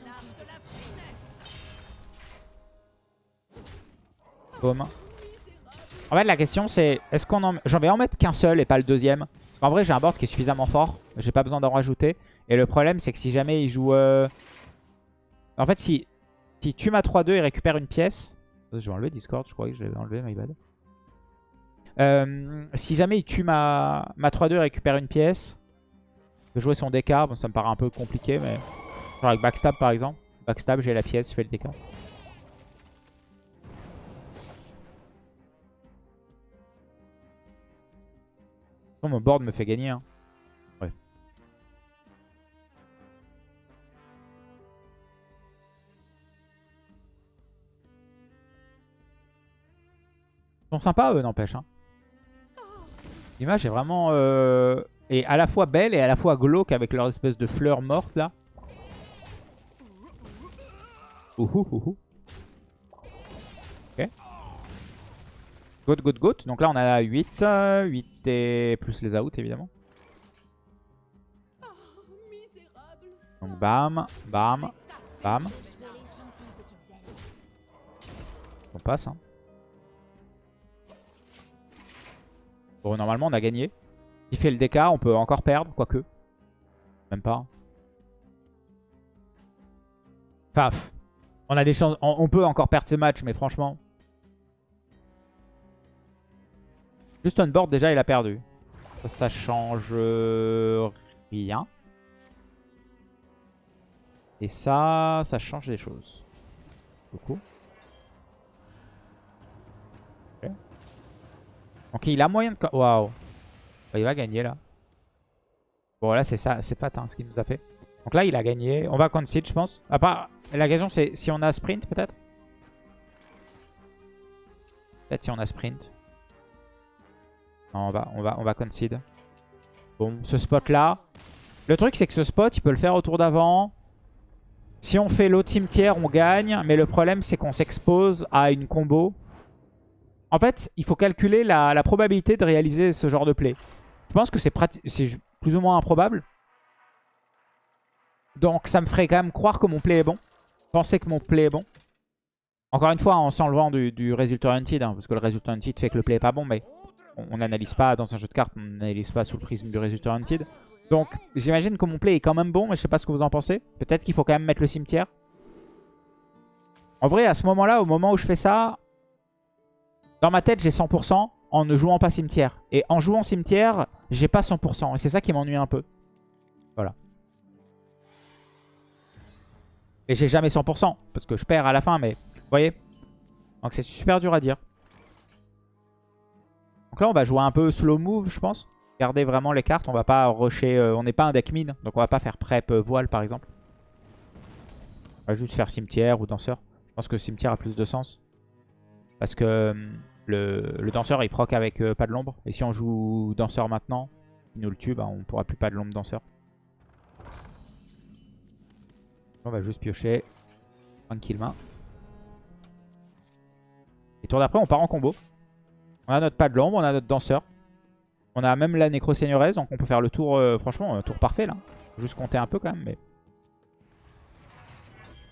Boum. En fait, la question c'est, est-ce qu'on en... J'en vais en mettre qu'un seul et pas le deuxième? Parce qu'en vrai, j'ai un board qui est suffisamment fort. J'ai pas besoin d'en rajouter. Et le problème, c'est que si jamais il joue... euh, En fait, si, si tu m'as 3-2, il récupère une pièce. Je vais enlever Discord, je crois que je l'avais enlevé, my bad. Euh, si jamais il tue ma, ma 3-2, il récupère une pièce. Peux jouer son DK, bon, ça me paraît un peu compliqué, mais... Genre avec Backstab, par exemple. Backstab, j'ai la pièce, je fais le DK. Bon, mon board me fait gagner. Hein. Ouais. Ils sont sympas eux, n'empêche. Hein. L'image est vraiment... euh, est à la fois belle et à la fois glauque avec leur espèce de fleurs mortes là. Ouhou, ouhou. Ok. Goat, goat, goat. Donc là, on a 8. euh, 8 et plus les outs, évidemment. Donc bam, bam, bam. On passe. Hein. Bon, normalement, on a gagné. Il fait le DK, on peut encore perdre, quoique. Même pas. Pff, on a des chances. On, peut encore perdre ces matchs, mais franchement. Juste on board, déjà, il a perdu. Ça, ça change euh, rien. Et ça, ça change des choses. Beaucoup. Donc il a moyen de... Waouh. Bah, il va gagner là. Bon là c'est ça, c'est patin ce qu'il nous a fait. Donc là il a gagné. On va concede je pense. À part, la question c'est si on a sprint peut-être? Peut-être si on a sprint. Non on va, on va, on va concede. Bon ce spot là. Le truc c'est que ce spot il peut le faire au tour d'avant. Si on fait l'autre cimetière on gagne. Mais le problème c'est qu'on s'expose à une combo. En fait, il faut calculer la, probabilité de réaliser ce genre de play. Je pense que c'est plus ou moins improbable. Donc ça me ferait quand même croire que mon play est bon. Penser que mon play est bon. Encore une fois, en s'enlevant du, du résultat hunted. hein, parce que le résultat hunted fait que le play est pas bon. Mais on n'analyse pas dans un jeu de cartes. On n'analyse pas sous le prisme du résultat hunted. Donc j'imagine que mon play est quand même bon. Mais je sais pas ce que vous en pensez. Peut-être qu'il faut quand même mettre le cimetière. En vrai, à ce moment-là, au moment où je fais ça, dans ma tête, j'ai 100% en ne jouant pas cimetière. Et en jouant cimetière, j'ai pas 100%. Et c'est ça qui m'ennuie un peu. Voilà. Et j'ai jamais 100%. Parce que je perds à la fin, mais vous voyez Donc c'est super dur à dire. Donc là, on va jouer un peu slow move, je pense. Garder vraiment les cartes. On va pas rusher... euh, on n'est pas un deck mine. Donc on va pas faire prep euh, voile, par exemple. On va juste faire cimetière ou danseur. Je pense que cimetière a plus de sens. Parce que hum, le, danseur il proc avec euh, pas de l'ombre. Et si on joue danseur maintenant, il nous le tue, bah, on pourra plus pas de l'ombre danseur. On va juste piocher. Tranquillement. Et tour d'après, on part en combo. On a notre pas de l'ombre, on a notre danseur. On a même la nécro seigneuresse, donc on peut faire le tour, euh, franchement, un tour parfait là. Faut juste compter un peu quand même, mais...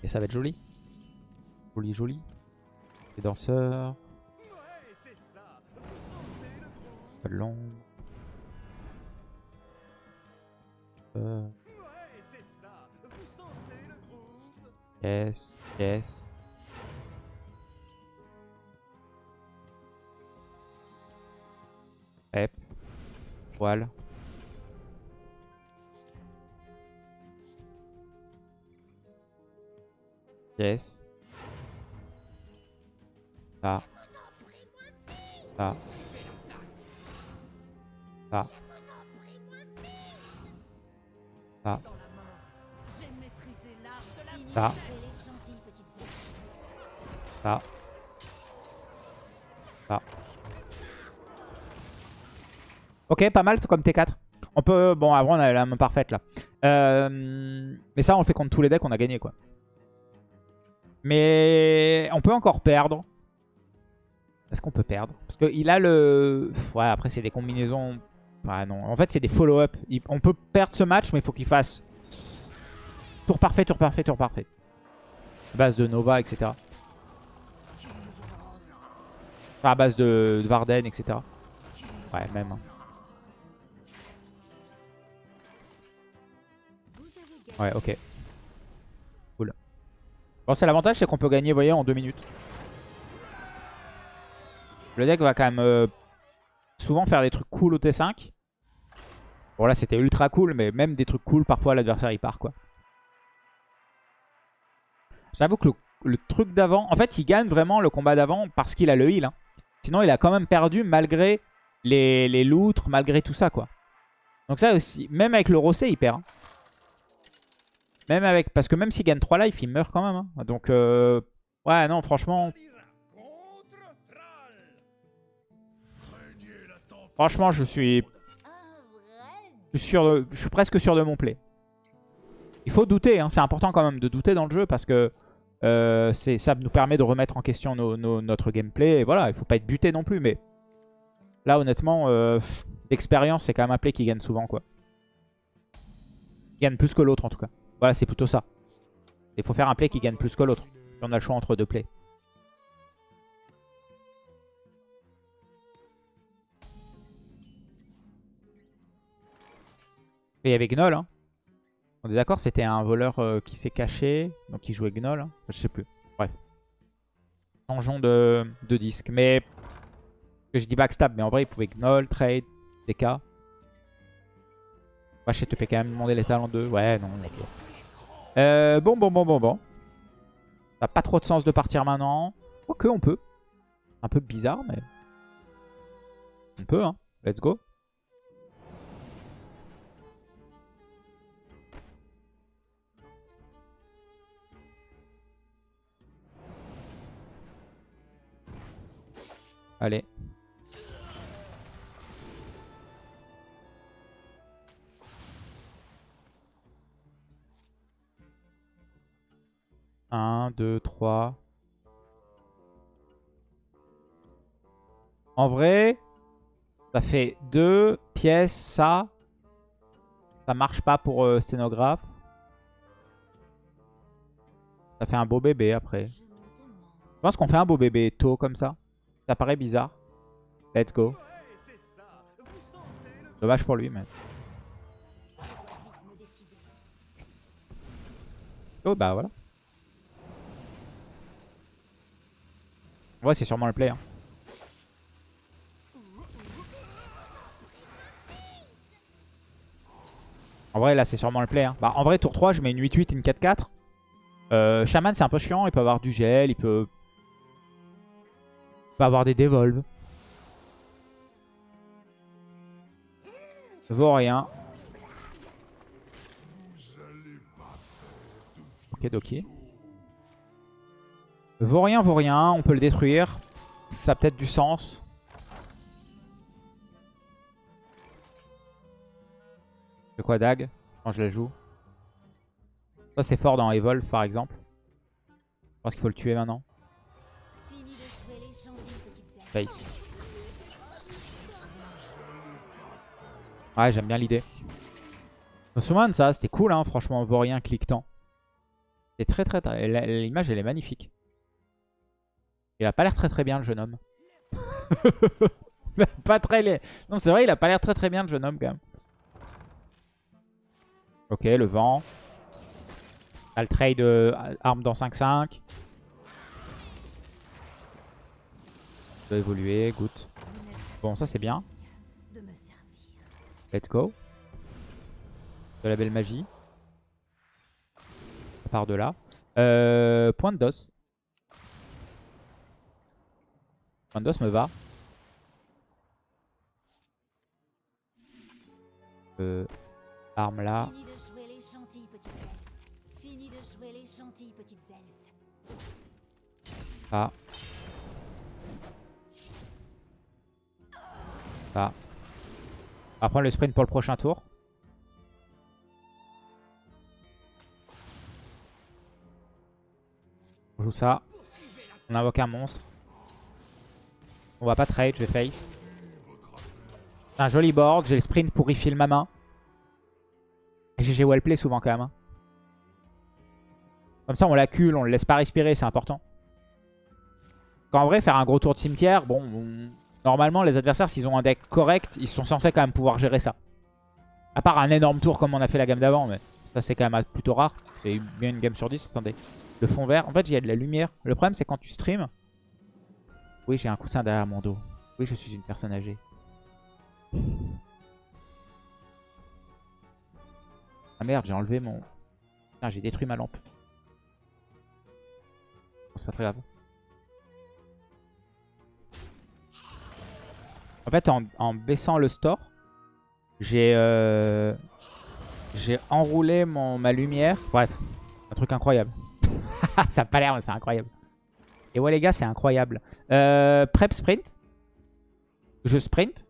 Et ça va être joli. Joli, joli. Les danseurs. L'ombre. Euh, Yes, yes. Hep. Voile. Yes. Ça. Ça. Ça. Ça. Ça. Ailes. Ça. Ça. Ok, pas mal comme T4. On peut... Bon, avant, on a la main parfaite, là. Euh, Mais ça, on le fait contre tous les decks, on a gagné, quoi. Mais on peut encore perdre. Est-ce qu'on peut perdre? Parce qu'il a le... Ouais, après, c'est des combinaisons... Ouais, non. En fait, c'est des follow-up. On peut perdre ce match, mais il faut qu'il fasse... Tour parfait, tour parfait, tour parfait. Base de Nova, etc. Base de, de Varden, etc. Ouais, même. hein. Ouais, ok. Cool. Bon, c'est l'avantage, c'est qu'on peut gagner, vous voyez, en deux minutes. Le deck va quand même euh, souvent faire des trucs cool au T5. Bon, là, c'était ultra cool, mais même des trucs cool, parfois, l'adversaire, il part, quoi. J'avoue que le, truc d'avant... En fait, il gagne vraiment le combat d'avant parce qu'il a le heal. hein. Sinon, il a quand même perdu malgré les, loutres, malgré tout ça, quoi. Donc ça aussi, même avec le Rossé, il perd. hein. Même avec... Parce que même s'il gagne 3 life, il meurt quand même. hein. Donc, euh, ouais, non, franchement... Franchement, je suis, je suis, presque sûr de mon play. Il faut douter, hein. c'est important quand même de douter dans le jeu parce que Euh, ça nous permet de remettre en question notre gameplay. Et voilà, il faut pas être buté non plus. Mais là, honnêtement, euh, pff, d'expérience, c'est quand même un play qui gagne souvent. quoi. Qui gagne plus que l'autre en tout cas. Voilà, c'est plutôt ça. Il faut faire un play qui gagne plus que l'autre. Si on a le choix entre deux plays. Et il y avait Gnoll. Hein. On est d'accord, c'était un voleur euh, qui s'est caché. Donc il jouait Gnoll. hein. Je sais plus. Bref. Changeons de, disque. Mais je dis backstab, mais en vrai il pouvait Gnoll, trade, DK. Ouais, je te quand même demander les talents 2. Ouais, non, ok. Euh, bon, bon, bon, bon, bon. Ça n'a pas trop de sens de partir maintenant. Quoique, on peut. Un peu bizarre, mais... On peut, hein. Let's go. Allez. Un, deux, trois. En vrai, ça fait deux pièces, ça. Ça marche pas pour euh, sténographe. Ça fait un beau bébé après. Je pense qu'on fait un beau bébé tôt comme ça. Ça paraît bizarre. Let's go. Dommage pour lui, mais... Oh bah voilà. Ouais, c'est sûrement le play. hein. En vrai, là, c'est sûrement le play. hein. Bah, en vrai, tour 3, je mets une 8-8, une 4-4. Euh, Shaman, c'est un peu chiant. Il peut avoir du gel, il peut... il peut avoir des dévolves. Vaut rien. Ok, Doki. Vaut rien, vaut rien. On peut le détruire. Ça a peut-être du sens. C'est quoi Dag Quand je la joue? Ça c'est fort dans Evolve par exemple. Je pense qu'il faut le tuer maintenant. Ouais, j'aime bien l'idée. Summon, ça, c'était cool, hein, franchement, Vaurien cliquetant. C'est très très... L'image, elle est magnifique. Il a pas l'air très très bien, le jeune homme. pas très... Non, c'est vrai, il a pas l'air très très bien, le jeune homme, quand même. Ok, le vent. T'as le trade euh, arme dans 5-5. Doit évoluer, n'êtes Bon, ça c'est bien. Let's go. De la belle magie. Ça part de là. Euh, point de dos. Point de dos me va. Euh, arme là. Fini Ça. On va prendre le sprint pour le prochain tour. On joue ça. On invoque un monstre. On va pas trade, je vais face. Un joli board, j'ai le sprint pour refill ma main. GG wellplay souvent quand même. hein. Comme ça on l'accule, on le laisse pas respirer, c'est important. Qu'en vrai, faire un gros tour de cimetière, bon, on- normalement, les adversaires, s'ils ont un deck correct, ils sont censés quand même pouvoir gérer ça. À part un énorme tour comme on a fait la gamme d'avant, mais ça, c'est quand même plutôt rare. C'est bien une game sur 10. Attendez, le fond vert. En fait, il y a de la lumière. Le problème, c'est quand tu stream. Oui, j'ai un coussin derrière mon dos. Oui, je suis une personne âgée. Ah merde, j'ai enlevé mon... J'ai détruit ma lampe. C'est pas très grave. En fait, en, en baissant le store, j'ai euh, j'ai enroulé mon, ma lumière. Bref, un truc incroyable. Ça a pas l'air, mais c'est incroyable. Et ouais, les gars, c'est incroyable. Euh, prep sprint. Je sprint.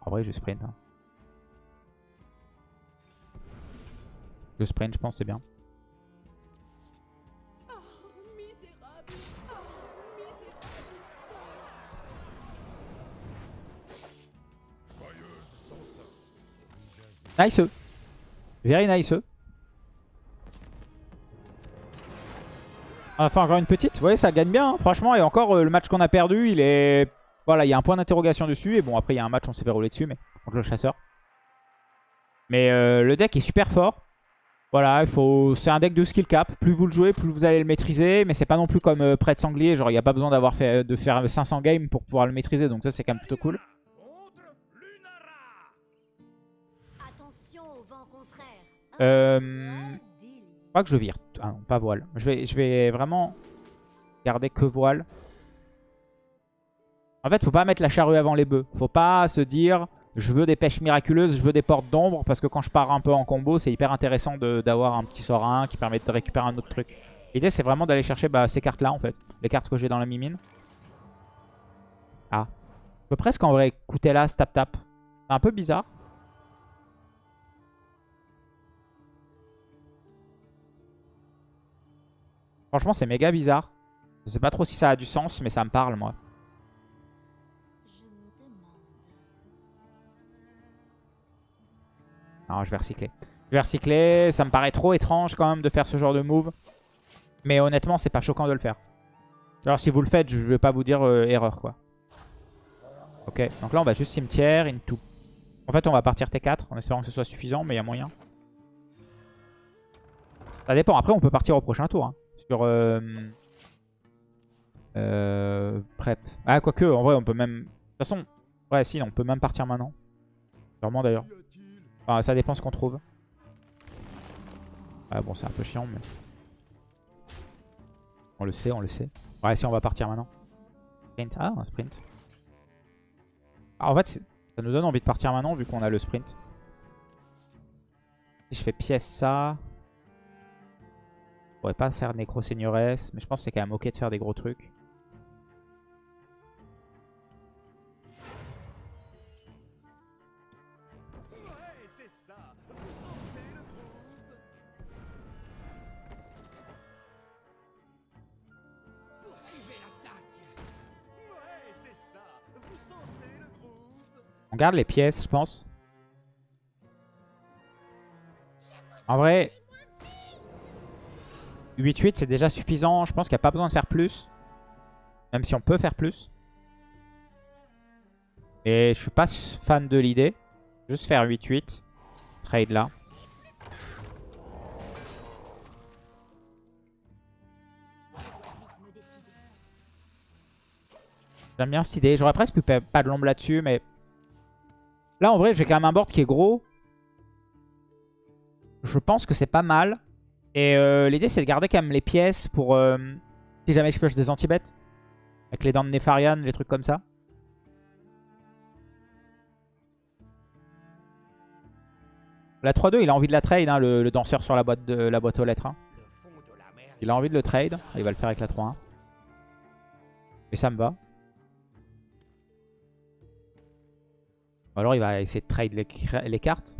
En vrai, je sprint. hein. Je sprint, je pense, c'est bien. Nice. Very nice. Enfin, encore une petite. Ouais, ça gagne bien, hein, franchement. Et encore, euh, le match qu'on a perdu, il est... Voilà, il y a un point d'interrogation dessus. Et bon, après, il y a un match, on s'est fait rouler dessus, mais contre le chasseur. Mais euh, le deck est super fort. Voilà, il faut... c'est un deck de skill cap. Plus vous le jouez, plus vous allez le maîtriser. Mais c'est pas non plus comme euh, Prêtre Sanglier. Genre, il n'y a pas besoin d'avoir fait de faire 500 games pour pouvoir le maîtriser. Donc ça, c'est quand même plutôt cool. Euh. Je crois que je vire. Ah non, pas voile. Je vais, vraiment garder que voile. En fait, faut pas mettre la charrue avant les bœufs. Faut pas se dire je veux des pêches miraculeuses, je veux des portes d'ombre. Parce que quand je pars un peu en combo, c'est hyper intéressant d'avoir un petit sort à 1 qui permet de récupérer un autre truc. L'idée, c'est vraiment d'aller chercher bah, ces cartes-là, en fait. Les cartes que j'ai dans la mimine. Ah. Je peux presque en vrai écouter là, tap tap. C'est un peu bizarre. Franchement, c'est méga bizarre. Je sais pas trop si ça a du sens, mais ça me parle, moi. Non, je vais recycler. Je vais recycler. Ça me paraît trop étrange quand même de faire ce genre de move. Mais honnêtement, c'est pas choquant de le faire. Alors si vous le faites, je vais pas vous dire euh, erreur, quoi. Ok, donc là, on va juste cimetière, into. En fait, on va partir T4 en espérant que ce soit suffisant, mais il y a moyen. Ça dépend. Après, on peut partir au prochain tour. hein. Sur... Euh... Euh... Prep. Ah, quoique, en vrai, on peut même... De toute façon, ouais, si, on peut même partir maintenant. Sûrement, d'ailleurs. Enfin, ça dépend ce qu'on trouve. Ah bon, c'est un peu chiant, mais... On le sait, on le sait. Ouais, si, on va partir maintenant. Sprint. Ah, un sprint. Ah, en fait, ça nous donne envie de partir maintenant, vu qu'on a le sprint. Si je fais pièce ça... Je pourrais pas faire Nécro Seigneuresse, mais je pense que c'est quand même ok de faire des gros trucs. On garde les pièces, je pense. En vrai, 8-8, c'est déjà suffisant. Je pense qu'il n'y a pas besoin de faire plus. Même si on peut faire plus. Et je suis pas fan de l'idée. Juste faire 8-8. Trade là. J'aime bien cette idée. J'aurais presque pu pa- pas de l'ombre là-dessus, mais... Là, en vrai, j'ai quand même un board qui est gros. Je pense que c'est pas mal. Et euh, l'idée, c'est de garder quand même les pièces pour... euh, si jamais je pioche des anti-bêtes. Avec les dents de Nefarian, les trucs comme ça. La 3-2, il a envie de la trade, hein, le, danseur sur la boîte, de, la boîte aux lettres. hein. Il a envie de le trade. Il va le faire avec la 3-1. Et ça me va. Ou alors il va essayer de trade les cartes.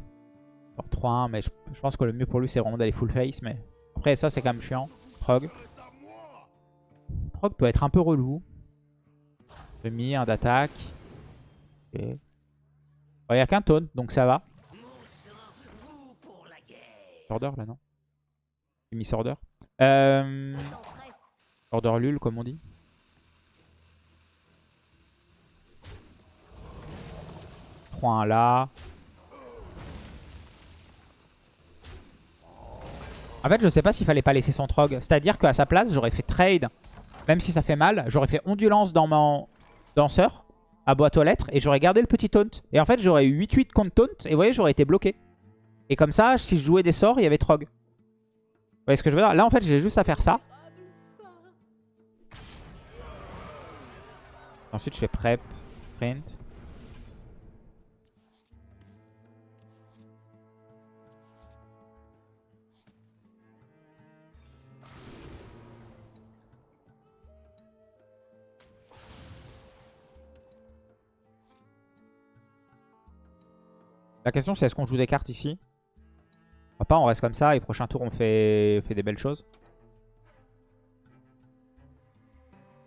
Genre 3-1, mais je, pense que le mieux pour lui c'est vraiment d'aller full face. Mais après ça c'est quand même chiant. Prog. Prog peut être un peu relou. Demi, un d'attaque. Il n'y a qu'un taunt, donc ça va. Order là non Miss Order. Euh, order Lul comme on dit. un là. En fait, je sais pas s'il fallait pas laisser son trog. C'est-à-dire qu'à sa place, j'aurais fait trade. Même si ça fait mal, j'aurais fait ondulance dans mon danseur à boîte aux lettres et j'aurais gardé le petit taunt. Et en fait, j'aurais eu 8-8 contre taunt et vous voyez, j'aurais été bloqué. Et comme ça, si je jouais des sorts, il y avait trog. Vous voyez ce que je veux dire? Là, en fait, j'ai juste à faire ça. Ensuite, je fais prep, print. La question c'est est-ce qu'on joue des cartes ici? On pas, on reste comme ça et prochain tour on fait, des belles choses.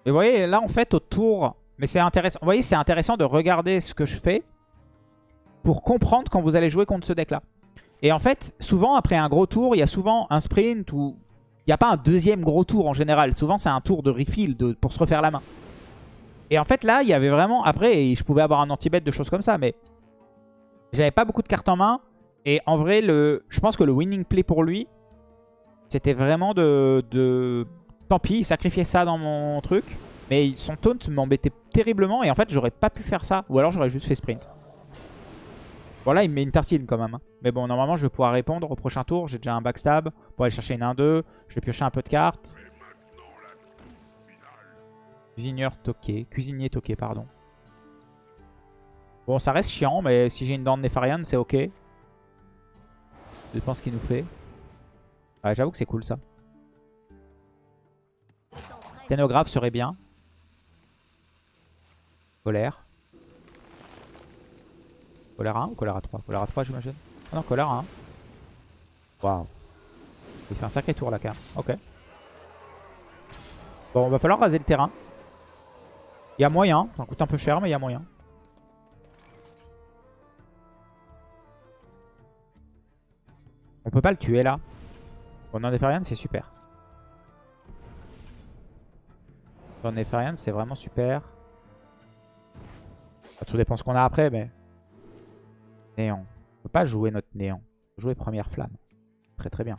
Et vous voyez là en fait au tour, mais c'est intéressant. De regarder ce que je fais pour comprendre quand vous allez jouer contre ce deck là. Et en fait, souvent, après un gros tour, il y a souvent un sprint ou... Il n'y a pas un deuxième gros tour en général. Souvent, c'est un tour de refill pour se refaire la main. Et en fait, là, il y avait vraiment... Après, je pouvais avoir un anti-bet de choses comme ça, mais... J'avais pas beaucoup de cartes en main. Et en vrai, le, je pense que le winning play pour lui, c'était vraiment de. Tant pis, il sacrifiait ça dans mon truc. Mais son taunt m'embêtait terriblement. Et en fait, j'aurais pas pu faire ça. Ou alors, j'aurais juste fait sprint. Bon là il me met une tartine quand même. hein. Mais bon normalement je vais pouvoir répondre au prochain tour. J'ai déjà un backstab pour aller chercher une 1-2. Je vais piocher un peu de cartes. Cuisineur toqué. Cuisinier toqué pardon. Bon ça reste chiant mais si j'ai une dent de Nefarian c'est ok. Je pense qu'il nous fait. Ouais j'avoue que c'est cool ça. Sténographe serait bien. Colère. Colère 1 ou colère 3 Colère 3 j'imagine. Ah non, colère 1. Waouh. Il fait un sacré tour là quand même. Ok. Bon, va falloir raser le terrain. Il y a moyen. Ça coûte un peu cher, mais il y a moyen. Peut pas le tuer là. Bon, non, Nefarian, c'est super. Dans Nefarian, c'est vraiment super. Ça, tout dépend ce qu'on a après, mais... Néant. On peut pas jouer notre néant. On jouer première flamme. Très très bien.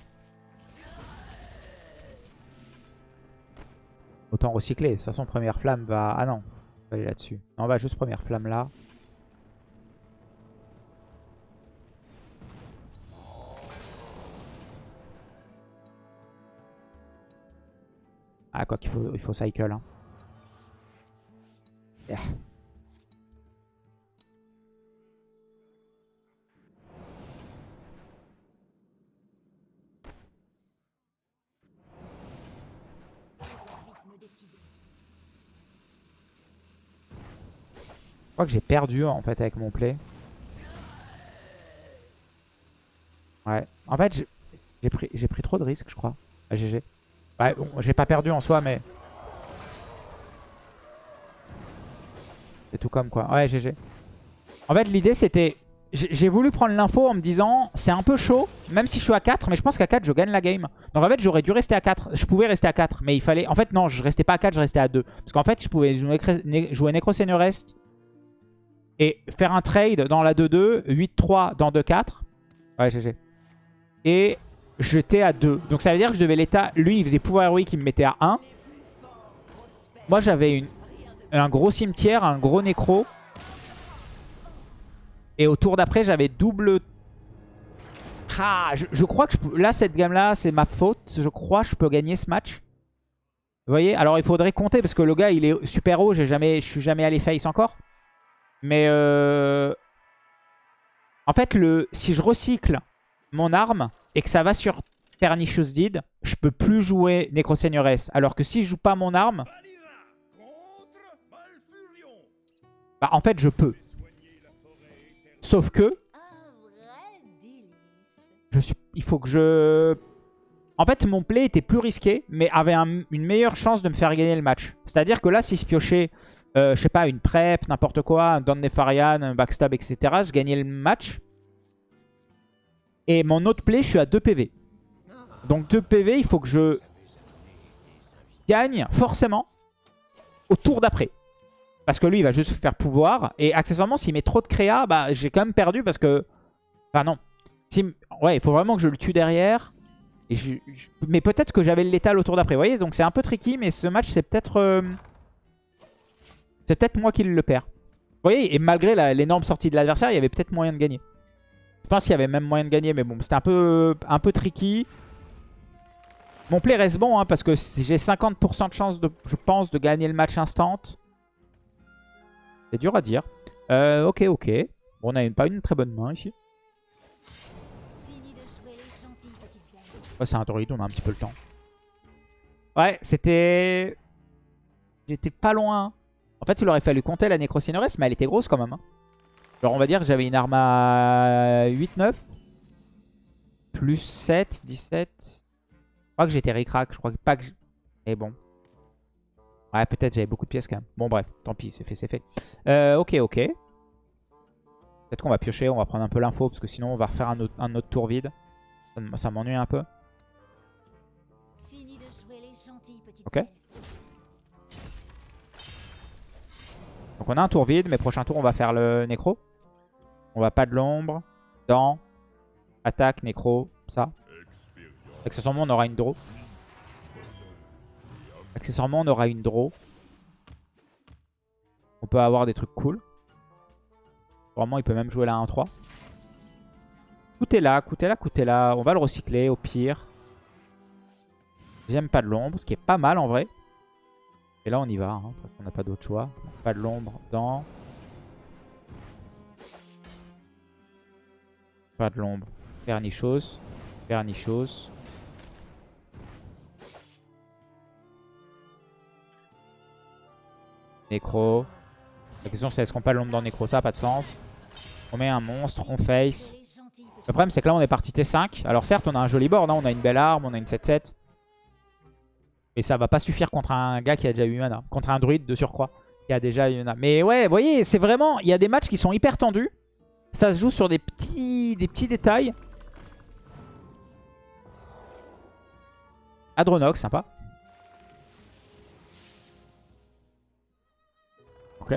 Autant recycler. De toute façon, première flamme va... Ah non. On aller là-dessus. On va juste première flamme là. Ah, quoi qu'il faut, il faut cycle. Hein. Je crois que j'ai perdu en fait avec mon play. Ouais. En fait, j'ai- pris, trop de risques, je crois. Ah, GG. Ouais, bon, j'ai pas perdu en soi, mais... C'est tout comme quoi. Ouais, GG. En fait, l'idée, c'était... J'ai voulu prendre l'info en me disant, c'est un peu chaud, même si je suis à 4, mais je pense qu'à 4, je gagne la game. Donc en fait, j'aurais dû rester à 4. Je pouvais rester à 4, mais il fallait... En fait, non, je restais pas à 4, je restais à 2. Parce qu'en fait, je pouvais jouer, Necro Seniorest et faire un trade dans la 2-2, 8-3 dans 2-4. Ouais, GG. Et j'étais à 2. Donc ça veut dire que je devais l'état... Lui, il faisait pouvoir héroïque, il me mettait à 1. Moi, j'avais un gros cimetière, un gros nécro. Et au tour d'après, j'avais double... Ah, je, crois que je. Là, cette gamme-là, c'est ma faute. Je crois que je peux gagner ce match. Vous voyez? Alors, il faudrait compter parce que le gars, il est super haut. Jamais... Je suis jamais allé face encore. Mais... Euh... En fait, le... si je recycle mon arme et que ça va sur Pernicious Deed, je peux plus jouer Necroseigneuress. Alors que si je joue pas mon arme, bah en fait je peux. Sauf que, il faut que je... En fait, mon play était plus risqué, mais avait un- une meilleure chance de me faire gagner le match. C'est-à-dire que là, si je piochais, euh, je sais pas, une prep, n'importe quoi, un Don Nefarian, un backstab, etc., je gagnais le match. Et mon autre play, je suis à 2 PV. Donc 2 PV, il faut que je gagne forcément au tour d'après. Parce que lui, il va juste faire pouvoir. Et accessoirement, s'il met trop de créa, bah, j'ai quand même perdu parce que... Enfin non. Ouais, il faut vraiment que je le tue derrière. Mais peut-être que j'avais le létal au tour d'après. Vous voyez, donc c'est un peu tricky, mais ce match, c'est peut-être... euh, C'est peut-être moi qui le perds. Vous voyez, et malgré l'énorme sortie de l'adversaire, il y avait peut-être moyen de gagner. Je pense qu'il y avait même moyen de gagner, mais bon, c'était un peu, un peu tricky. Mon play reste bon, hein, parce que j'ai 50% de chance, de, je pense, de gagner le match instant. C'est dur à dire. Euh, ok, ok. Bon, on a pas une très bonne main ici. Ouais, c'est un druide, on a un petit peu le temps. Ouais, c'était... J'étais pas loin. En fait, il aurait fallu compter la Necrocineresse, mais elle était grosse quand même. hein. Genre, on va dire que j'avais une arme à 8-9. Plus 7, 17. Je crois que j'étais ric-rac. Je crois que pas que... Et bon. Ouais, peut-être j'avais beaucoup de pièces quand même. Bon, bref, tant pis, c'est fait, c'est fait. Euh, ok, ok. Peut-être qu'on va piocher, on va prendre un peu l'info, parce que sinon on va refaire un autre, un autre tour vide. Ça, ça m'ennuie un peu. Ok. Donc on a un tour vide, mais prochain tour on va faire le nécro. On va pas de l'ombre, dents, attaque, nécro, ça. Accessoirement on aura une draw. Accessoirement on aura une draw. On peut avoir des trucs cool. Vraiment il peut même jouer la 1-3. Tout est là, tout est là, tout est là. On va le recycler au pire. Deuxième pas de l'ombre, ce qui est pas mal en vrai. Et là, on y va, hein, parce qu'on n'a pas d'autre choix. Pas de l'ombre dans. Pas de l'ombre. Vernichose. Vernichose. Nécro. La question c'est est-ce qu'on pas l'ombre dans Nécro? Ça pas de sens. On met un monstre, on face. Le problème c'est que là on est parti T5. Alors certes on a un joli board, hein, on a une belle arme, on a une 7-7. Mais ça va pas suffire contre un gars qui a déjà eu mana. Contre un druide de surcroît qui a déjà eu mana. Mais ouais, vous voyez, c'est vraiment... Il y a des matchs qui sont hyper tendus. Ça se joue sur des petits, des petits détails. Adronox, sympa. Ok.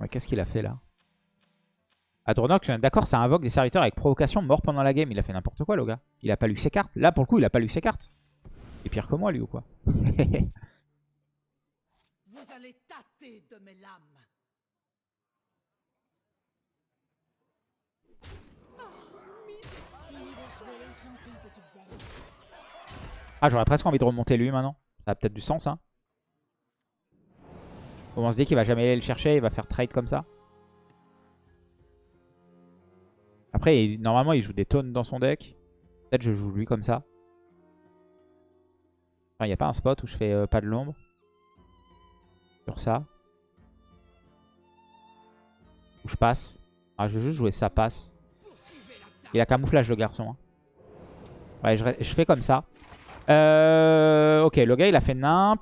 Ouais, Qu'est-ce qu'il a fait là? Adronox, d'accord, ça invoque des serviteurs avec provocation mort pendant la game. Il a fait n'importe quoi, le gars. Il a pas lu ses cartes. Là, pour le coup, il a pas lu ses cartes. Il est pire que moi, lui, ou quoi? allez tâter de mes lames. Fini de jouer les gentilles petites elfes. Ah, j'aurais presque envie de remonter lui maintenant. Ça a peut-être du sens, hein. Bon, on se dit qu'il va jamais aller le chercher, il va faire trade comme ça. Après, il- normalement, il joue des tonnes dans son deck. Peut-être je joue lui comme ça. Il n'y a pas un spot où je fais euh, pas de l'ombre. Sur ça. Où je passe. Ah, je vais juste jouer ça passe. Il a camouflage le garçon. hein. Ouais, je, fais comme ça. Euh, ok, le gars il a fait nimp.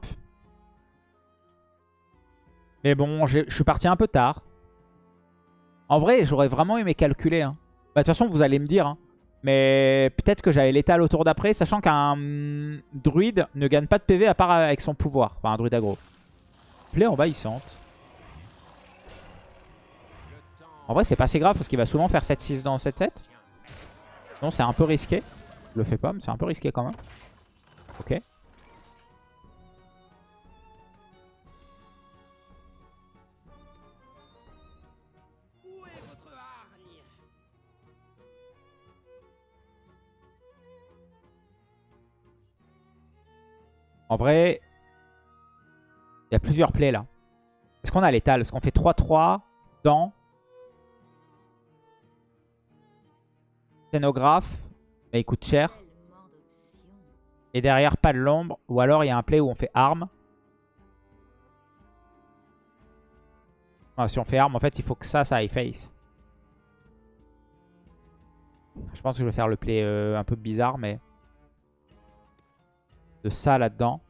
Mais bon, je suis parti un peu tard. En vrai, j'aurais vraiment aimé calculer. hein. Bah, De toute façon, vous allez me dire. hein. Mais peut-être que j'avais l'étal au tour d'après, sachant qu'un hum, druide ne gagne pas de PV à part avec son pouvoir. Enfin, un druide aggro. Play envahissante. En vrai, c'est pas si grave parce qu'il va souvent faire 7-6 dans 7-7. Non, c'est un peu risqué. Je le fais pas, mais c'est un peu risqué quand même. Ok. En vrai, il y a plusieurs plays là. Est-ce qu'on a l'étal? Est-ce qu'on fait 3-3 dans scénographe? Mais il coûte cher. Et derrière, pas de l'ombre. Ou alors, il y a un play où on fait arme. Ah, si on fait arme, en fait, il faut que ça, ça aille face. Je pense que je vais faire le play euh, un peu bizarre, mais... De ça là-dedans.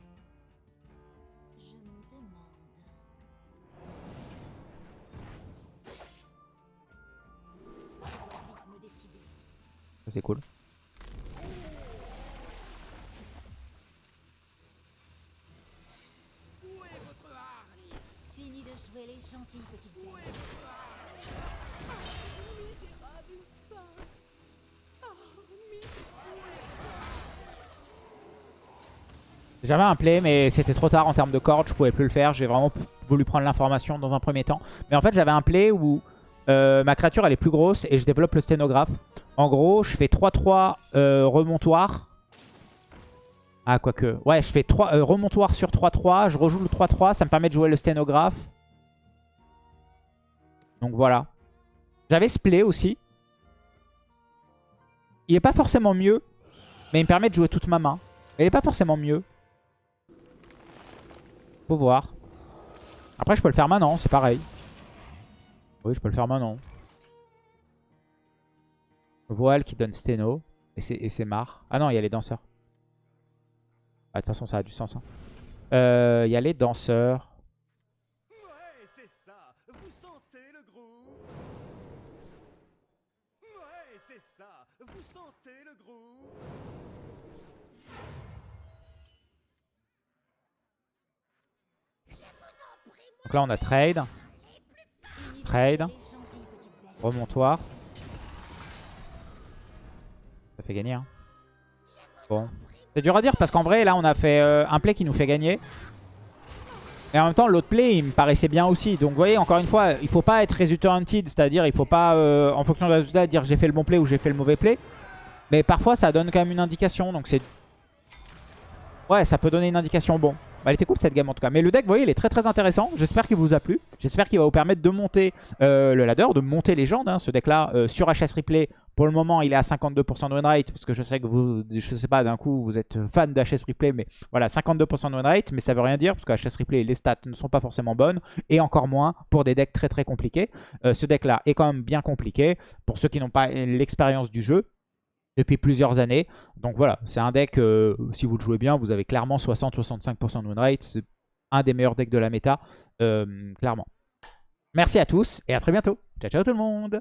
Ça, c'est cool. J'avais un play, mais c'était trop tard en termes de cordes, je pouvais plus le faire. J'ai vraiment voulu prendre l'information dans un premier temps. Mais en fait, j'avais un play où euh, ma créature elle est plus grosse et je développe le sténographe. En gros, je fais 3-3 euh, remontoir. Ah, quoique. Ouais, je fais 3 euh, remontoir sur 3-3. Je rejoue le 3-3. Ça me permet de jouer le sténographe. Donc voilà. J'avais ce play aussi. Il est pas forcément mieux, mais il me permet de jouer toute ma main. Il est pas forcément mieux. Faut voir. Après, je peux le faire maintenant, c'est pareil. Oui, je peux le faire maintenant. Voile qui donne Steno. Et c'est marre. Ah non, il y a les danseurs. Ah, de toute façon, ça a du sens. hein. Euh, Il y a les danseurs. Ouais, c'est ça. Vous sentez le groove Ouais, c'est ça. Vous sentez le groove Donc là, on a trade, Trade. jouer gagner. Hein. Bon. C'est dur à dire parce qu'en vrai, là, on a fait euh, un play qui nous fait gagner. Et en même temps, l'autre play, il me paraissait bien aussi. Donc, vous voyez, encore une fois, il faut pas être résultat. C'est-à-dire, il faut pas, euh, en fonction du résultat, dire j'ai fait le bon play ou j'ai fait le mauvais play. Mais parfois, ça donne quand même une indication. Donc, c'est... Ouais, ça peut donner une indication. Bon, bah, elle était cool cette game en tout cas. Mais le deck, vous voyez, il est très très intéressant. J'espère qu'il vous a plu. J'espère qu'il va vous permettre de monter euh, le ladder, de monter légende. Hein, ce deck-là, euh, sur HS Replay, pour le moment, il est à 52% de win rate. Parce que je sais que vous, je sais pas, d'un coup, vous êtes fan de HS Replay. Mais voilà, 52% de win rate. Mais ça veut rien dire. Parce que HS Replay, les stats ne sont pas forcément bonnes. Et encore moins pour des decks très très compliqués. Euh, ce deck-là est quand même bien compliqué. Pour ceux qui n'ont pas l'expérience du jeu depuis plusieurs années. Donc voilà, c'est un deck, euh, si vous le jouez bien, vous avez clairement 60-65% de win rate. C'est un des meilleurs decks de la méta, euh, clairement. Merci à tous et à très bientôt. Ciao, ciao tout le monde